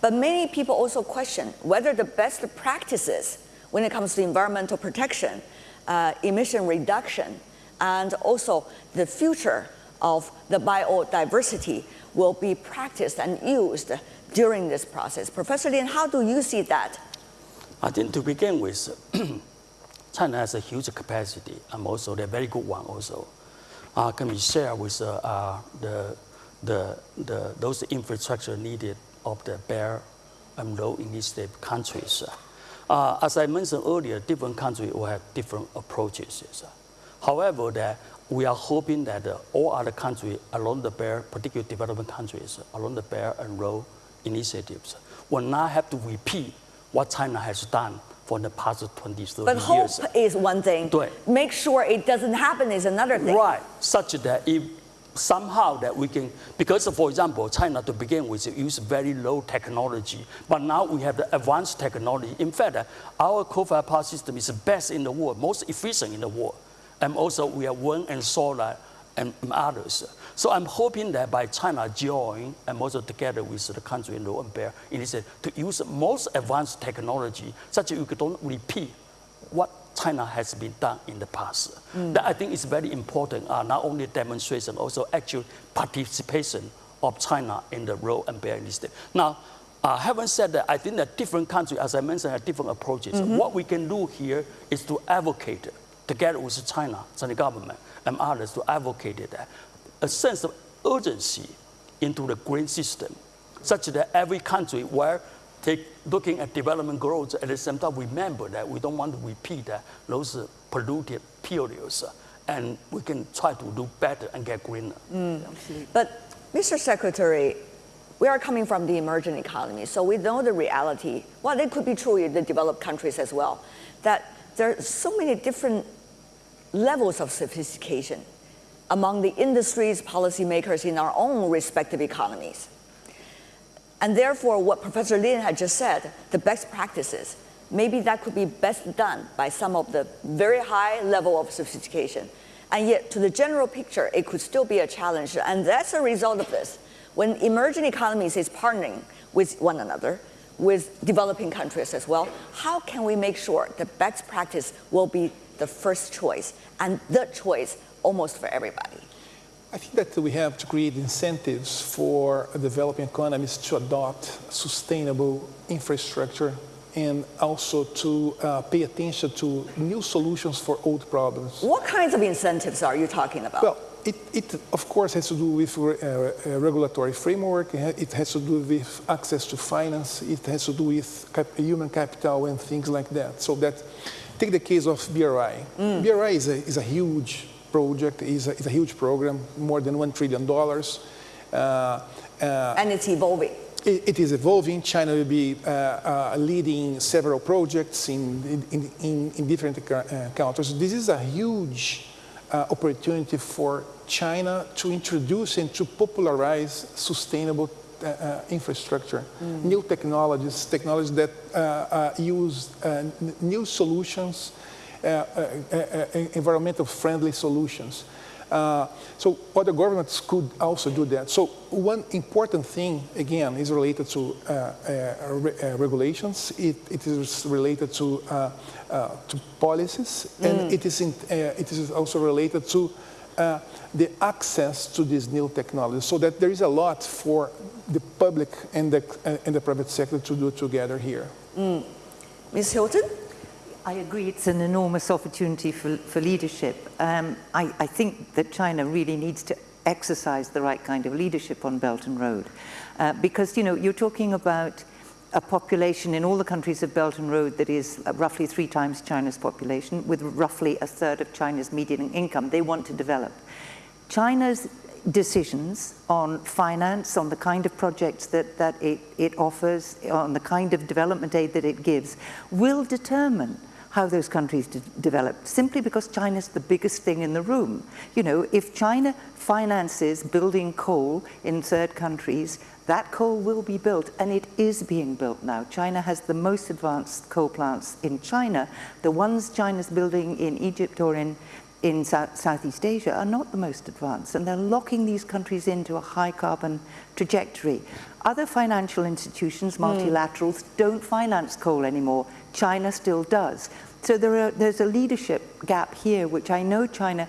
S1: But many people also question whether the best practices when it comes to environmental protection, uh, emission reduction, and also the future of the biodiversity will be practiced and used during this process. Professor Lin, how do you see that?
S6: I think to begin with, China has a huge capacity and also a very good one also. Uh, can be shared with uh, uh, the, the, the, those infrastructure needed of the Belt and Road Initiative countries. Uh, as I mentioned earlier, different countries will have different approaches. However, that we are hoping that uh, all other countries along the Belt, particularly developing countries along the Belt and Road initiatives will not have to repeat what China has done for the past 20, 30
S1: but
S6: years.
S1: But hope is one thing. Make sure it doesn't happen is another thing.
S6: Right, such that if somehow that we can, because for example, China to begin with use very low technology, but now we have the advanced technology. In fact, our coal-fired power system is the best in the world, most efficient in the world. And also we have wind and solar and others. So I'm hoping that by China join and also together with the country in and Belt initiative to use most advanced technology such that you don't repeat what China has been done in the past. Mm. That I think is very important, uh, not only demonstration, also actual participation of China in the Road and Belt initiative. Now, uh, having said that, I think that different countries, as I mentioned, have different approaches. Mm -hmm. What we can do here is to advocate together with China, Chinese government, and others to advocate that a sense of urgency into the green system, such that every country where take, looking at development growth at the same time remember that we don't want to repeat uh, those uh, polluted periods uh, and we can try to do better and get greener. Mm.
S1: But Mr. Secretary, we are coming from the emerging economy, so we know the reality. Well, it could be true in the developed countries as well, that there are so many different levels of sophistication among the industries, policymakers in our own respective economies. And therefore, what Professor Lin had just said, the best practices, maybe that could be best done by some of the very high level of sophistication. And yet, to the general picture, it could still be a challenge. And that's a result of this. When emerging economies is partnering with one another, with developing countries as well, how can we make sure the best practice will be the first choice and the choice almost for everybody?
S5: I think that we have to create incentives for developing economies to adopt sustainable infrastructure and also to uh, pay attention to new solutions for old problems.
S1: What kinds of incentives are you talking about?
S5: Well, it, it of course has to do with uh, regulatory framework. It has to do with access to finance. It has to do with cap human capital and things like that. So that, take the case of BRI. Mm. BRI is a, is a huge project, is a, is a huge program, more than $1 trillion. Uh,
S1: uh, and it's evolving.
S5: It, it is evolving. China will be uh, uh, leading several projects in, in, in, in different uh, countries. This is a huge uh, opportunity for China to introduce and to popularize sustainable uh, uh, infrastructure, mm. new technologies, technologies that uh, uh, use uh, new solutions, environmental friendly solutions. Uh, so other governments could also do that. So one important thing, again, is related to uh, uh, re uh, regulations. It, it is related to, uh, uh, to policies, mm. and it is, in, it is also related to the access to these new technologies. So that there is a lot for the public and the, and the private sector to do together here.
S1: Mm. Ms. Hilton?
S3: I agree it's an enormous opportunity for, for leadership. Um, I, I, think that China really needs to exercise the right kind of leadership on Belt and Road. Uh, because, you know, you're talking about a population in all the countries of Belt and Road that is uh, roughly three times China's population, with roughly a third of China's median income. They want to develop. China's decisions on finance, on the kind of projects that, that it, it offers, on the kind of development aid that it gives, will determine how those countries de develop, simply because China's the biggest thing in the room. You know, if China finances building coal in third countries, that coal will be built, and it is being built now. China has the most advanced coal plants in China. The ones China's building in Egypt or in, in South, Southeast Asia are not the most advanced, and they're locking these countries into a high carbon trajectory. Other financial institutions, hmm. multilaterals, mm. don't finance coal anymore. China still does. So there are, there's a leadership gap here, which I know China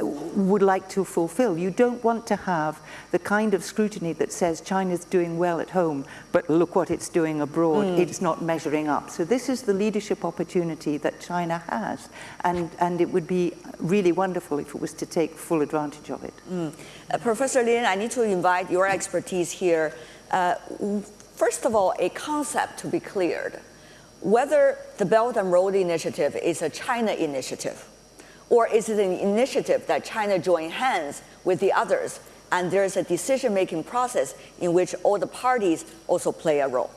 S3: would like to fulfill. You don't want to have the kind of scrutiny that says China's doing well at home, but look what it's doing abroad. Mm. It's not measuring up. So this is the leadership opportunity that China has. And, and it would be really wonderful if it was to take full advantage of it.
S1: Mm. Uh, Professor Lin, I need to invite your expertise here. Uh, first of all, a concept to be cleared whether the Belt and Road Initiative is a China initiative or is it an initiative that China joined hands with the others and there's a decision-making process in which all the parties also play a role.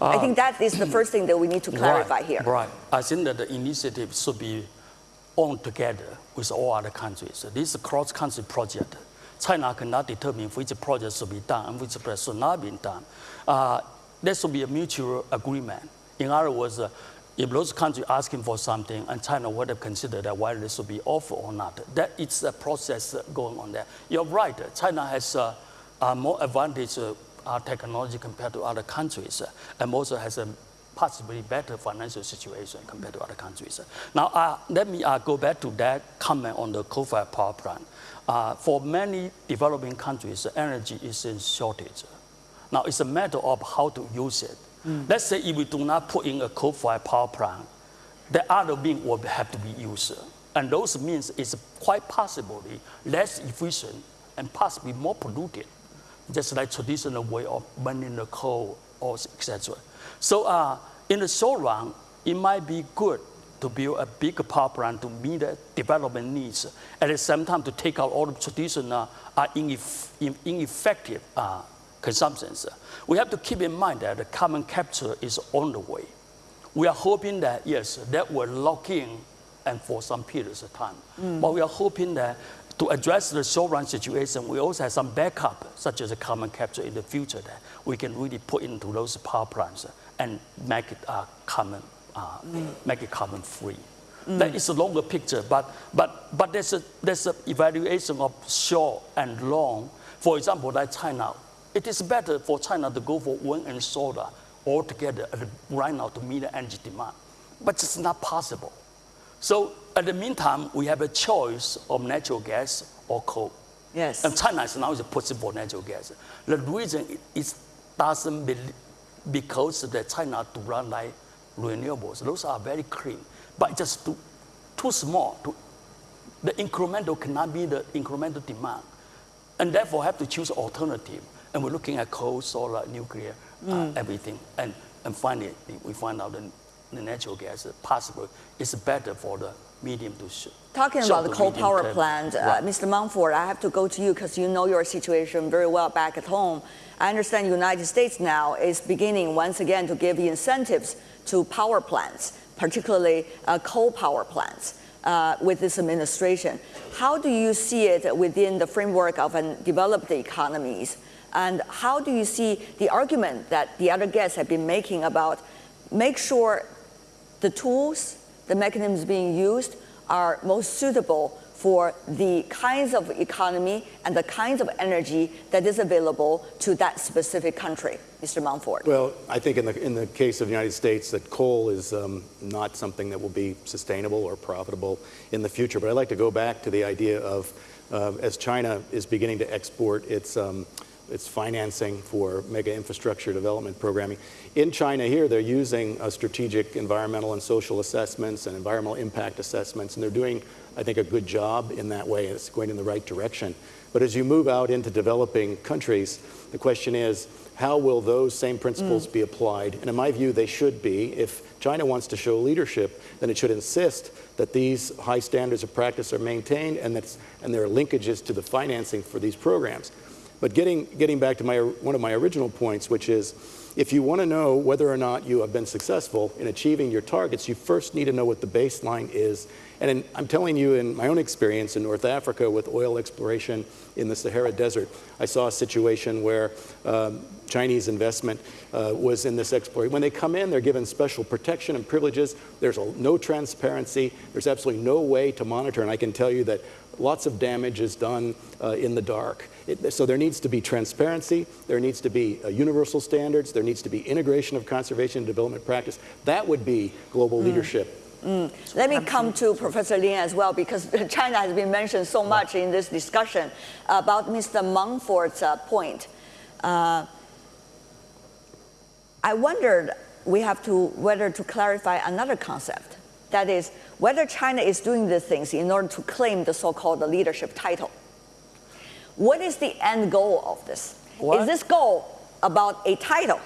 S1: Uh, I think that is the first thing that we need to clarify
S6: right,
S1: here.
S6: Right. I think that the initiative should be owned together with all other countries. This is a cross-country project. China cannot determine which project should be done and which project should not be done. Uh, there should be a mutual agreement in other words, uh, if those countries asking for something and China would have considered that whether this should be offered or not, that it's a process going on there. You're right, China has uh, uh, more advantage uh, technology compared to other countries uh, and also has a possibly better financial situation compared to other countries. Now, uh, let me uh, go back to that comment on the coal-fired power plant. For many developing countries, energy is in shortage. Now, it's a matter of how to use it. Mm. Let's say if we do not put in a coal-fired power plant, the other means will have to be used. And those means is quite possibly less efficient and possibly more polluted, just like traditional way of burning the coal or etc. So uh, in the short run, it might be good to build a big power plant to meet the development needs. At the same time, to take out all the traditional uh, ineff ineffective uh, consumptions. We have to keep in mind that the carbon capture is on the way. We are hoping that, yes, that will lock in and for some periods of time. Mm. But we are hoping that to address the short-run situation, we also have some backup, such as a carbon capture in the future that we can really put into those power plants and make it uh, carbon, uh, mm. make it carbon free. Mm. That is a longer picture, but, but, but there's, a, there's an evaluation of short and long. For example, like China, it is better for China to go for wind and solar altogether right now to meet the energy demand. But it's not possible. So at the meantime, we have a choice of natural gas or coal.
S1: Yes.
S6: And China is now is pushing for natural gas. The reason it doesn't believe, because the China do not like renewables. Those are very clean, but just too, too small. To, the incremental cannot be the incremental demand, and therefore have to choose alternative. And we're looking at coal, solar, nuclear, uh, everything, and and finally we find out that the natural gas is possible is better for the medium to short.
S1: Talking about the coal power
S6: term.
S1: plant, uh,
S6: Right.
S1: Mr. Monfort, I have to go to you because you know your situation very well back at home. I understand the United States now is beginning once again to give incentives to power plants, particularly uh, coal power plants. Uh, with this administration, how do you see it within the framework of an developed economies? And how do you see the argument that the other guests have been making about make sure the tools, the mechanisms being used are most suitable for the kinds of economy and the kinds of energy that is available to that specific country, Mr. Monfort.
S4: Well, I think in the, in the case of the United States, that coal is um, not something that will be sustainable or profitable in the future. But I'd like to go back to the idea of, uh, as China is beginning to export its, um, its financing for mega infrastructure development programming. In China here, they're using uh, strategic environmental and social assessments and environmental impact assessments, and they're doing, I think, a good job in that way. It's going in the right direction. But as you move out into developing countries, the question is, how will those same principles be applied? And in my view, they should be. If China wants to show leadership, then it should insist that these high standards of practice are maintained and, that's, and there are linkages to the financing for these programs. But getting, getting back to my, one of my original points, which is if you want to know whether or not you have been successful in achieving your targets, you first need to know what the baseline is. And in, I'm telling you, in my own experience in North Africa with oil exploration in the Sahara Desert, I saw a situation where um, Chinese investment uh, was in this exploration. When they come in, they're given special protection and privileges. There's a, no transparency. There's absolutely no way to monitor. And I can tell you that lots of damage is done uh, in the dark. It, so there needs to be transparency, there needs to be uh, universal standards, there needs to be integration of conservation and development practice. That would be global leadership.
S1: Let me come to Professor Lin as well, because China has been mentioned so much in this discussion about Mr. Monfort's uh, point. Uh, I wondered we have to whether to clarify another concept. That is, whether China is doing these things in order to claim the so-called leadership title. What is the end goal of this?
S6: What?
S1: Is this goal about a title?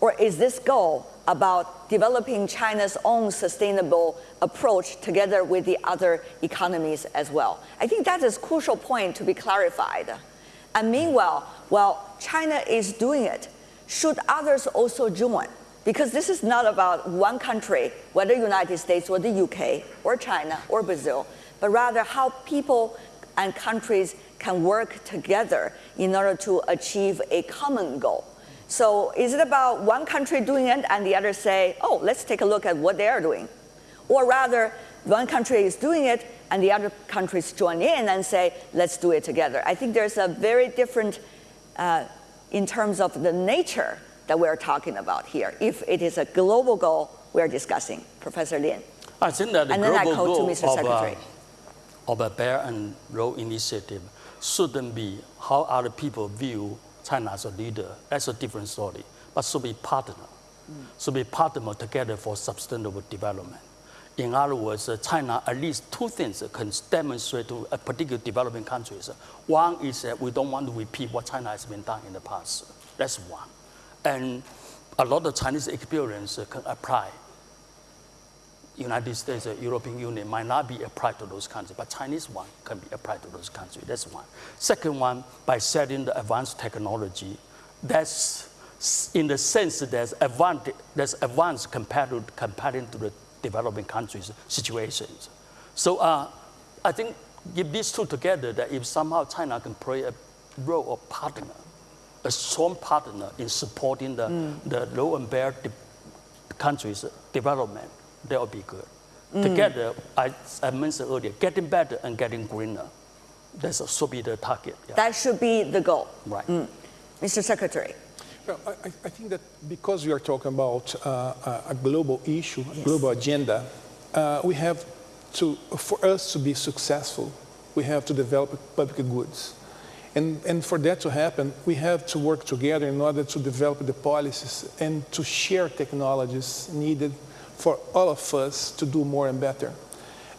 S1: Or is this goal about developing China's own sustainable approach together with the other economies as well? I think that is a crucial point to be clarified. And meanwhile, while China is doing it, should others also join? Because this is not about one country, whether United States or the UK or China or Brazil, but rather how people and countries can work together in order to achieve a common goal. So is it about one country doing it and the other say, oh, let's take a look at what they're doing? Or rather, one country is doing it and the other countries join in and say, let's do it together. I think there's a very different, uh, in terms of the nature that we're talking about here, if it is a global goal we're discussing. Professor Lin.
S6: I think that the
S1: And
S6: global goal
S1: Mr.
S6: of, uh,
S1: Secretary.
S6: of a Belt and Road initiative shouldn't be how other people view China as a leader. That's a different story. But should be partner. Should be partner together for sustainable development. In other words, uh, China at least two things can demonstrate to a particular developing countries. One is that we don't want to repeat what China has been done in the past. That's one. And a lot of Chinese experience uh, can apply United States or European Union might not be applied to those countries, but Chinese one can be applied to those countries. That's one. Second one, by setting the advanced technology, that's in the sense that there's advanced, there's advanced compared to, compared to the developing countries' situations. So uh, I think if these two together, that if somehow China can play a role of partner, a strong partner in supporting the, the low and bear de- countries' development, that would be good. Together, I, I mentioned earlier, getting better and getting greener. That's should be the target. yeah.
S1: That should be the goal.
S6: right.
S1: Mr. Secretary.
S5: Well, I, I- I think that because we are talking about uh, a- a global issue, a global agenda, uh, we have to, for us to be successful, we have to develop public goods. And, and for that to happen, we have to work together in order to develop the policies and to share technologies needed for all of us to do more and better.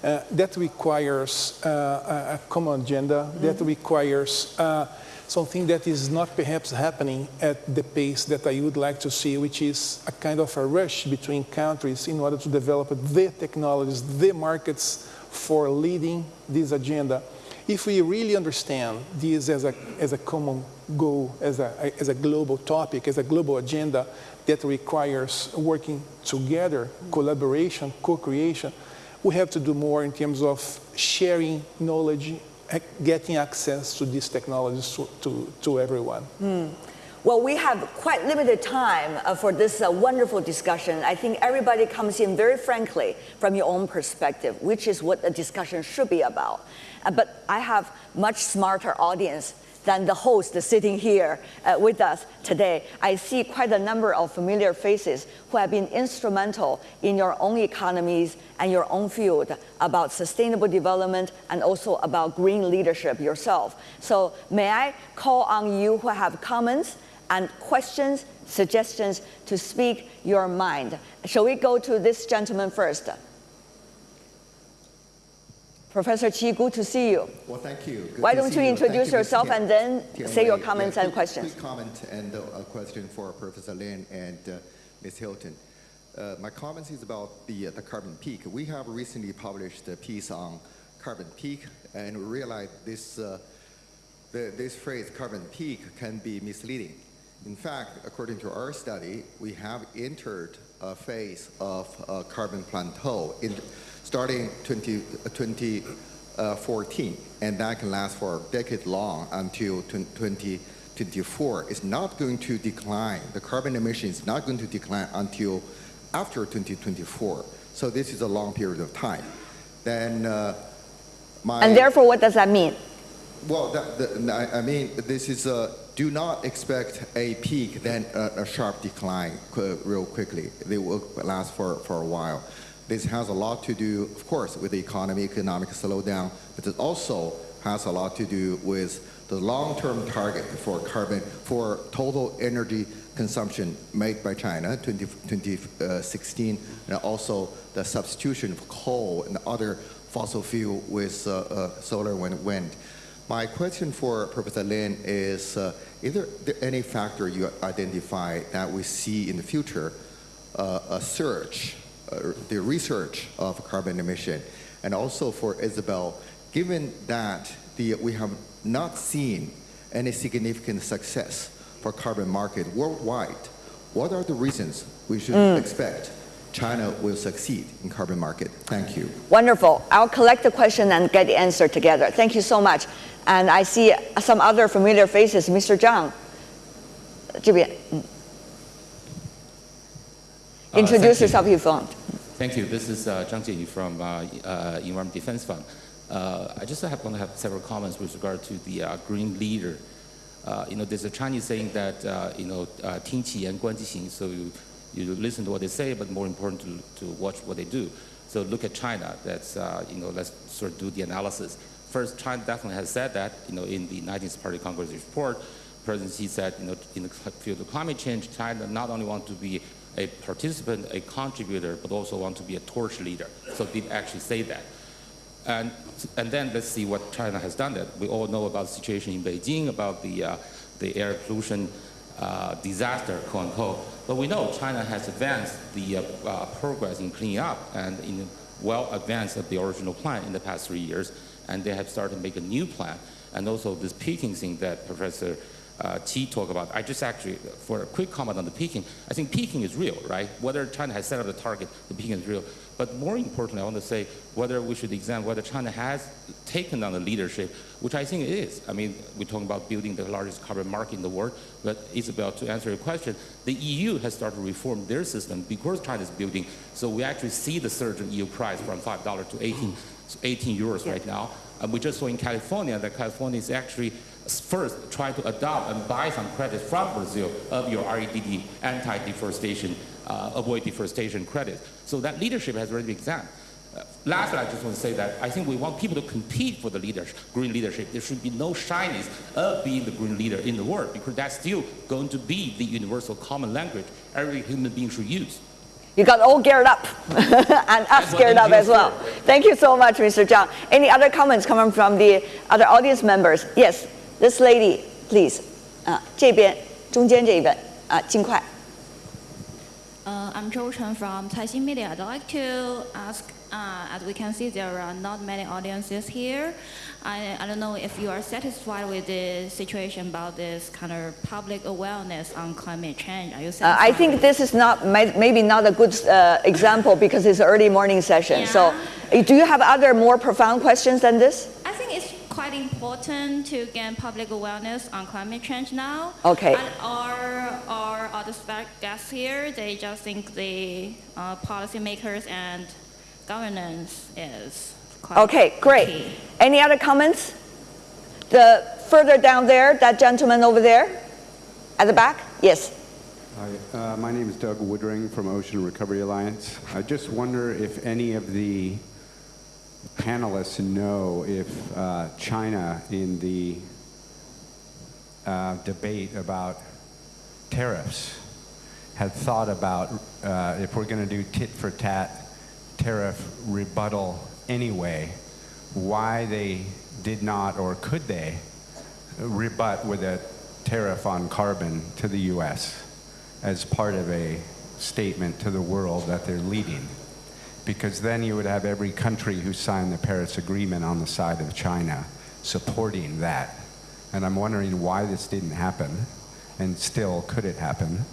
S5: Uh, that requires uh, a, common agenda, mm -hmm. that requires uh, something that is not perhaps happening at the pace that I would like to see, which is a kind of a rush between countries in order to develop the technologies, the markets for leading this agenda. If we really understand this as a, as a common goal, as a, as a global topic, as a global agenda that requires working together, collaboration, co-creation, we have to do more in terms of sharing knowledge, getting access to these technologies to, to, to everyone. Mm.
S1: Well, we have quite limited time uh, for this uh, wonderful discussion. I think everybody comes in very frankly from your own perspective, which is what the discussion should be about. Uh, but I have much smarter audience than the host sitting here uh, with us today. I see quite a number of familiar faces who have been instrumental in your own economies and your own field about sustainable development and also about green leadership yourself. So may I call on you who have comments and questions, suggestions to speak your mind. Shall we go to this gentleman first? Professor Qi, good to see you.
S7: Well, thank you. Good
S1: Why don't you, you introduce yourself
S7: Tian,
S1: and then Tian say Wei. your comments
S7: yeah,
S1: and questions.
S7: Quick comment and a question for Professor Lin and uh, Ms. Hilton. Uh, my comments is about the, uh, the carbon peak. We have recently published a piece on carbon peak and we realized this, uh, the, this phrase carbon peak can be misleading. In fact, according to our study, we have entered a phase of uh, carbon plateau in, starting 20, 2014, and that can last for a decade long until 2024. It's not going to decline. The carbon emission is not going to decline until after 2024. So this is a long period of time. Then uh,
S1: my and therefore, what does that mean?
S7: Well, that, that, I mean, this is a do not expect a peak, then a, a sharp decline real quickly. They will last for, for a while. This has a lot to do, of course, with the economy, economic slowdown, but it also has a lot to do with the long-term target for carbon, for total energy consumption made by China, 20, 2016, and also the substitution of coal and other fossil fuel with uh, uh, solar and wind. My question for Professor Lin is, uh, is there, any factor you identify that we see in the future uh, a surge, uh, the research of carbon emission? And also for Isabel, given that the, we have not seen any significant success for carbon market worldwide, what are the reasons we should mm. expect China will succeed in carbon market? Thank you.
S1: Wonderful. I'll collect the question and get the answer together. Thank you so much. And I see some other familiar faces. Mr. Zhang, 这边. Introduce uh, yourself if you want.
S8: Thank you. This is uh, Zhang Jianyu from uh, uh, Environment Defense Fund. Uh, I just have, want to have several comments with regard to the uh, green leader. Uh, you know, there's a Chinese saying that, you know, Ting Qi and Guan Ji Xing, so you, you listen to what they say, but more important to, to watch what they do. So look at China. That's, you know, let's sort of do the analysis. First, China definitely has said that, you know, in the 19th Party Congress report, President Xi said, you know, in the field of climate change, China not only wants to be a participant, a contributor, but also want to be a torch leader. So did actually say that. And, and then let's see what China has done that. We all know about the situation in Beijing, about the, uh, the air pollution uh, disaster, quote unquote. But we know China has advanced the uh, uh progress in cleaning up and in well advanced of the original plan in the past three years and they have started to make a new plan. And also this peaking thing that Professor uh, Qi talked about. I just actually, for a quick comment on the peaking, I think peaking is real, right? Whether China has set up the target, the peaking is real. But more importantly, I want to say whether we should examine whether China has taken on the leadership, which I think it is. I mean, we're talking about building the largest carbon market in the world, but Isabel, to answer your question, the EU has started to reform their system because China is building. So we actually see the surge in EU price from $5 to 18, 18 euros right now. And we just saw in California that California is actually first try to adopt and buy some credits from Brazil of your REDD, anti-deforestation, uh, avoid deforestation credits. So that leadership has already been examined. Uh, lastly, I just want to say that I think we want people to compete for the leadership, green leadership. There should be no shyness of being the green leader in the world because that's still going to be the universal common language every human being should use.
S1: You got all geared up and us geared up as well. Thank you so much, Mr. Zhang. Any other comments coming from the other audience members? Yes, this lady, please. Uh, 啊，这边中间这一位啊，尽快。
S9: Uh, I'm Zhou Chen from Caixin Media. I'd like to ask, uh, as we can see, there are not many audiences here. I, I don't know if you are satisfied with the situation about this kind of public awareness on climate change. Are you satisfied?
S1: Uh, I think this is not maybe not a good uh, example because it's early morning session. Yeah. So, do you have other more profound questions than this?
S9: I think it's quite important to gain public awareness on climate change now.
S1: Okay.
S9: And our, our other guests here, they just think the uh, policymakers and governance is
S1: Okay, great. Key. Any other comments? The further down there, that gentleman over there, at the back? Yes.
S10: Hi, uh, my name is Doug Woodring from Ocean Recovery Alliance. I just wonder if any of the panelists know if uh, China in the uh, debate about tariffs had thought about uh, if we're going to do tit for tat tariff rebuttal anyway, why they did not or could they rebut with a tariff on carbon to the US as part of a statement to the world that they're leading because then you would have every country who signed the Paris Agreement on the side of China supporting that. And I'm wondering why this didn't happen, and still could it happen?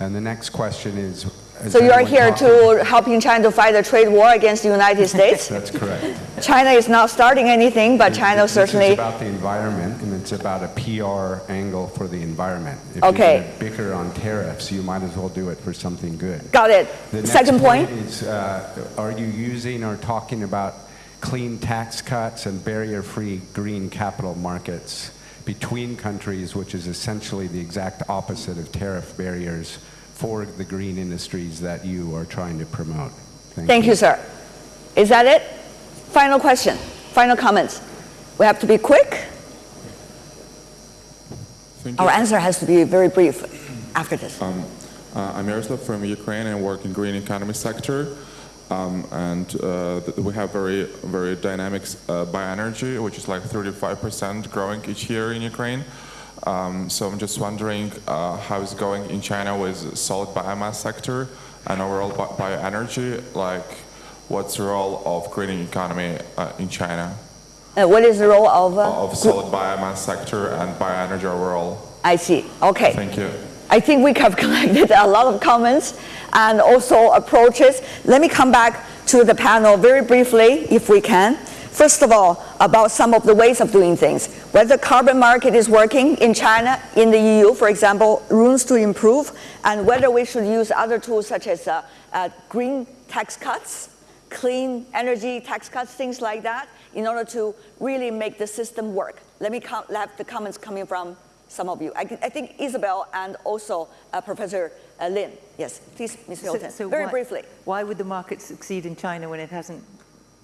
S10: And the next question is,
S1: so you are here to helping China to fight a trade war against the United States?
S10: That's correct.
S1: China is not starting anything, but China
S10: this
S1: certainly.
S10: It's about the environment, and it's about a PR angle for the environment. If
S1: okay.
S10: you bicker on tariffs, you might as well do it for something good.
S1: Got it.
S10: The
S1: Second
S10: point,
S1: point
S10: is, uh, are you using or talking about clean tax cuts and barrier-free green capital markets between countries, which is essentially the exact opposite of tariff barriers? For the green industries that you are trying to promote.
S1: Thank, Thank you. you, sir. Is that it? Final question, final comments. We have to be quick. Our answer has to be very brief after this.
S11: Um, uh, I'm Yaroslav from Ukraine and work in green economy sector. Um, and uh, we have very, very dynamic uh, bioenergy, which is like 35% growing each year in Ukraine. Um, so I'm just wondering uh, how it's going in China with solid biomass sector and overall bioenergy, like what's the role of green economy uh, in China?
S1: Uh, what is the role of? Uh,
S11: of solid biomass sector and bioenergy overall.
S1: I see, okay.
S11: Thank you.
S1: I think we have collected a lot of comments and also approaches. Let me come back to the panel very briefly, if we can. First of all, about some of the ways of doing things. Whether the carbon market is working in China, in the EU, for example, rooms to improve, and whether we should use other tools such as uh, uh, green tax cuts, clean energy tax cuts, things like that, in order to really make the system work. Let me have the comments coming from some of you. I, I think Isabel and also uh, Professor uh, Lin. Yes, please, Ms. Hilton, so, so very
S3: why,
S1: briefly.
S3: Why would the market succeed in China when it hasn't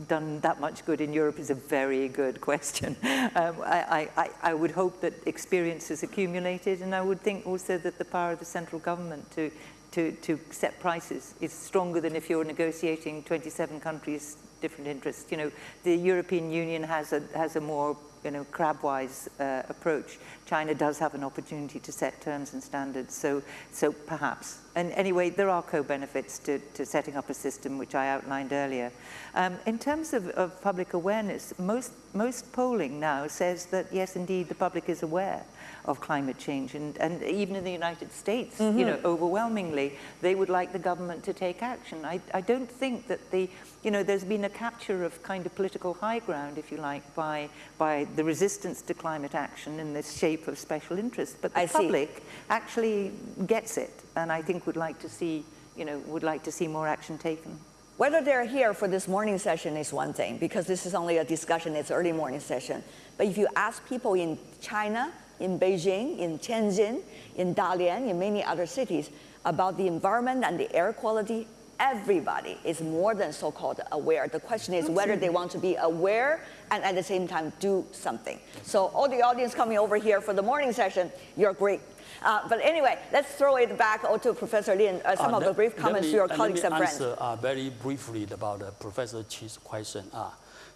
S3: done that much good in Europe is a very good question. Um, I, I, I would hope that experience is accumulated, and I would think also that the power of the central government to, to, to set prices is stronger than if you're negotiating 27 countries' different interests. You know, the European Union has a, has a more you know, crabwise uh, approach. China does have an opportunity to set terms and standards, so, so perhaps. And anyway, there are co-benefits to, to setting up a system, which I outlined earlier. Um, in terms of, of public awareness, most, most polling now says that, yes, indeed, the public is aware of climate change. And, and even in the United States, mm -hmm. you know, mm-hmm. overwhelmingly, they would like the government to take action. I, I don't think that the, you know, there's been a capture of kind of political high ground, if you like, by, by the resistance to climate action in this shape of special interest. But the I public see. actually gets it, and I think would like to see, you know, would like to see more action taken.
S1: Whether they're here for this morning session is one thing, because this is only a discussion, it's early morning session. But if you ask people in China, in Beijing, in Tianjin, in Dalian, in many other cities about the environment and the air quality, everybody is more than so-called aware. The question is whether they want to be aware and at the same time do something. So all the audience coming over here for the morning session, you're great. Uh, but anyway, let's throw it back to Professor Lin, uh, some
S6: Uh,
S1: of the brief comments
S6: me-
S1: to your
S6: uh,
S1: colleagues and friends.
S6: answer uh, very briefly about uh, Professor Qi's question.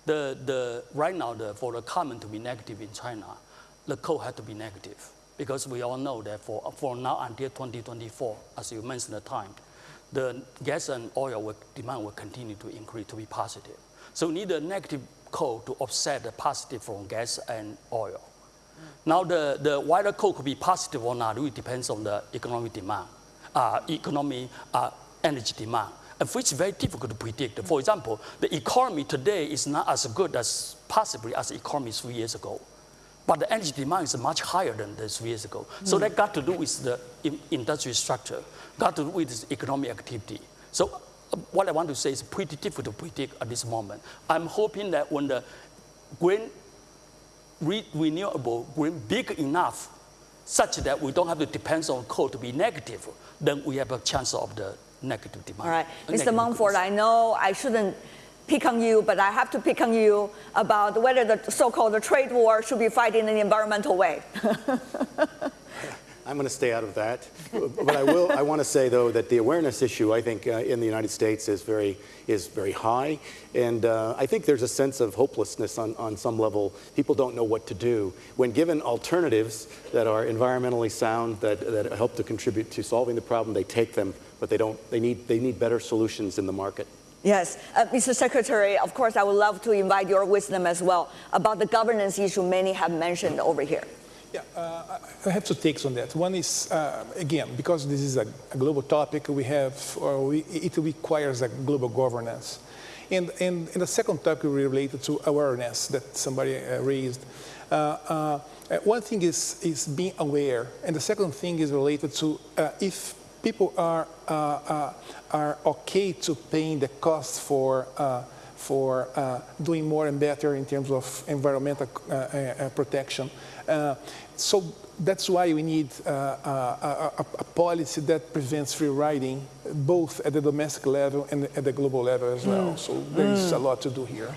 S6: The, the, right now, the, for the comment to be negative in China, the code had to be negative because we all know that for, for now until 2024, as you mentioned the time, the gas and oil will, demand will continue to increase to be positive. So we need a negative coal to offset the positive from gas and oil. Now, the, the whether coal could be positive or not, it depends on the economic demand, uh, economy, uh, energy demand, and which is very difficult to predict. For example, the economy today is not as good as possibly as the economy three years ago. But the energy demand is much higher than three years ago. So that got to do with the in- industrial structure, got to do with economic activity. So uh, what I want to say is pretty difficult to predict at this moment. I'm hoping that when the green re- renewable green big enough such that we don't have to depend on coal to be negative, then we have a chance of the negative demand.
S1: All right, Mr.
S6: Monfort.
S1: I know I shouldn't pick on you, but I have to pick on you about whether the so-called trade war should be fighting in an environmental way.
S4: I'm going to stay out of that. But I will. I want to say though that the awareness issue, I think, uh, in the United States is very is very high, and uh, I think there's a sense of hopelessness on, on some level. People don't know what to do when given alternatives that are environmentally sound that, that help to contribute to solving the problem. They take them, but they don't. They need they need better solutions in the market.
S1: Yes, uh, Mr. Secretary, of course, I would love to invite your wisdom as well about the governance issue many have mentioned over here.
S5: Yeah, uh, I have two takes on that. One is, uh, again, because this is a, a global topic, we have, we, it requires a global governance. And, and, and the second topic related to awareness that somebody uh, raised. Uh, uh, one thing is, is being aware, and the second thing is related to if people are, uh, uh, are okay to paying the cost for uh, for uh, doing more and better in terms of environmental uh, uh, protection. Uh, so that's why we need uh, a, a, a, policy that prevents free riding, both at the domestic level and at the global level as well.
S1: Mm.
S5: So there is
S1: Mm.
S5: a lot to do here.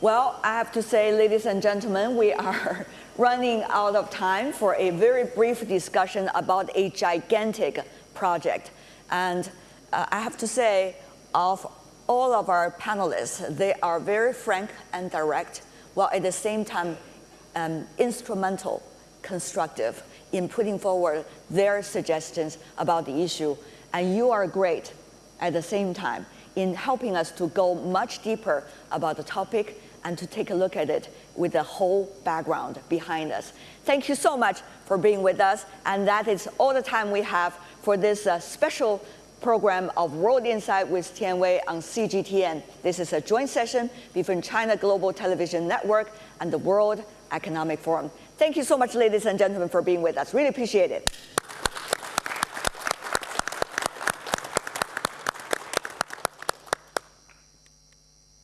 S1: Well, I have to say, ladies and gentlemen, we are running out of time for a very brief discussion about a gigantic project. And uh, I have to say, of all of our panelists, they are very frank and direct, while at the same time um, instrumental, constructive in putting forward their suggestions about the issue. And you are great at the same time in helping us to go much deeper about the topic and to take a look at it with the whole background behind us. Thank you so much for being with us. And that is all the time we have for this uh, special program of World Insight with Tian Wei on CGTN. This is a joint session between China Global Television Network and the World Economic Forum. Thank you so much, ladies and gentlemen, for being with us. Really appreciate it.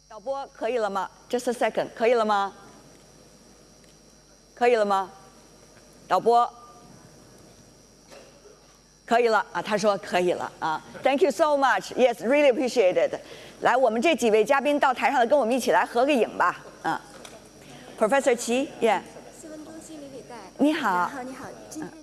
S1: 导播可以了吗？Just a second，可以了吗？可以了吗？导播。 可以了啊，他说可以了啊，Thank you so much. Yes, really appreciate it. 来，我们这几位嘉宾到台上来跟我们一起来合个影吧，啊，Professor 齐，Yeah，
S12: 新闻中心李李代，
S1: 你好
S12: 你好，你好，今天。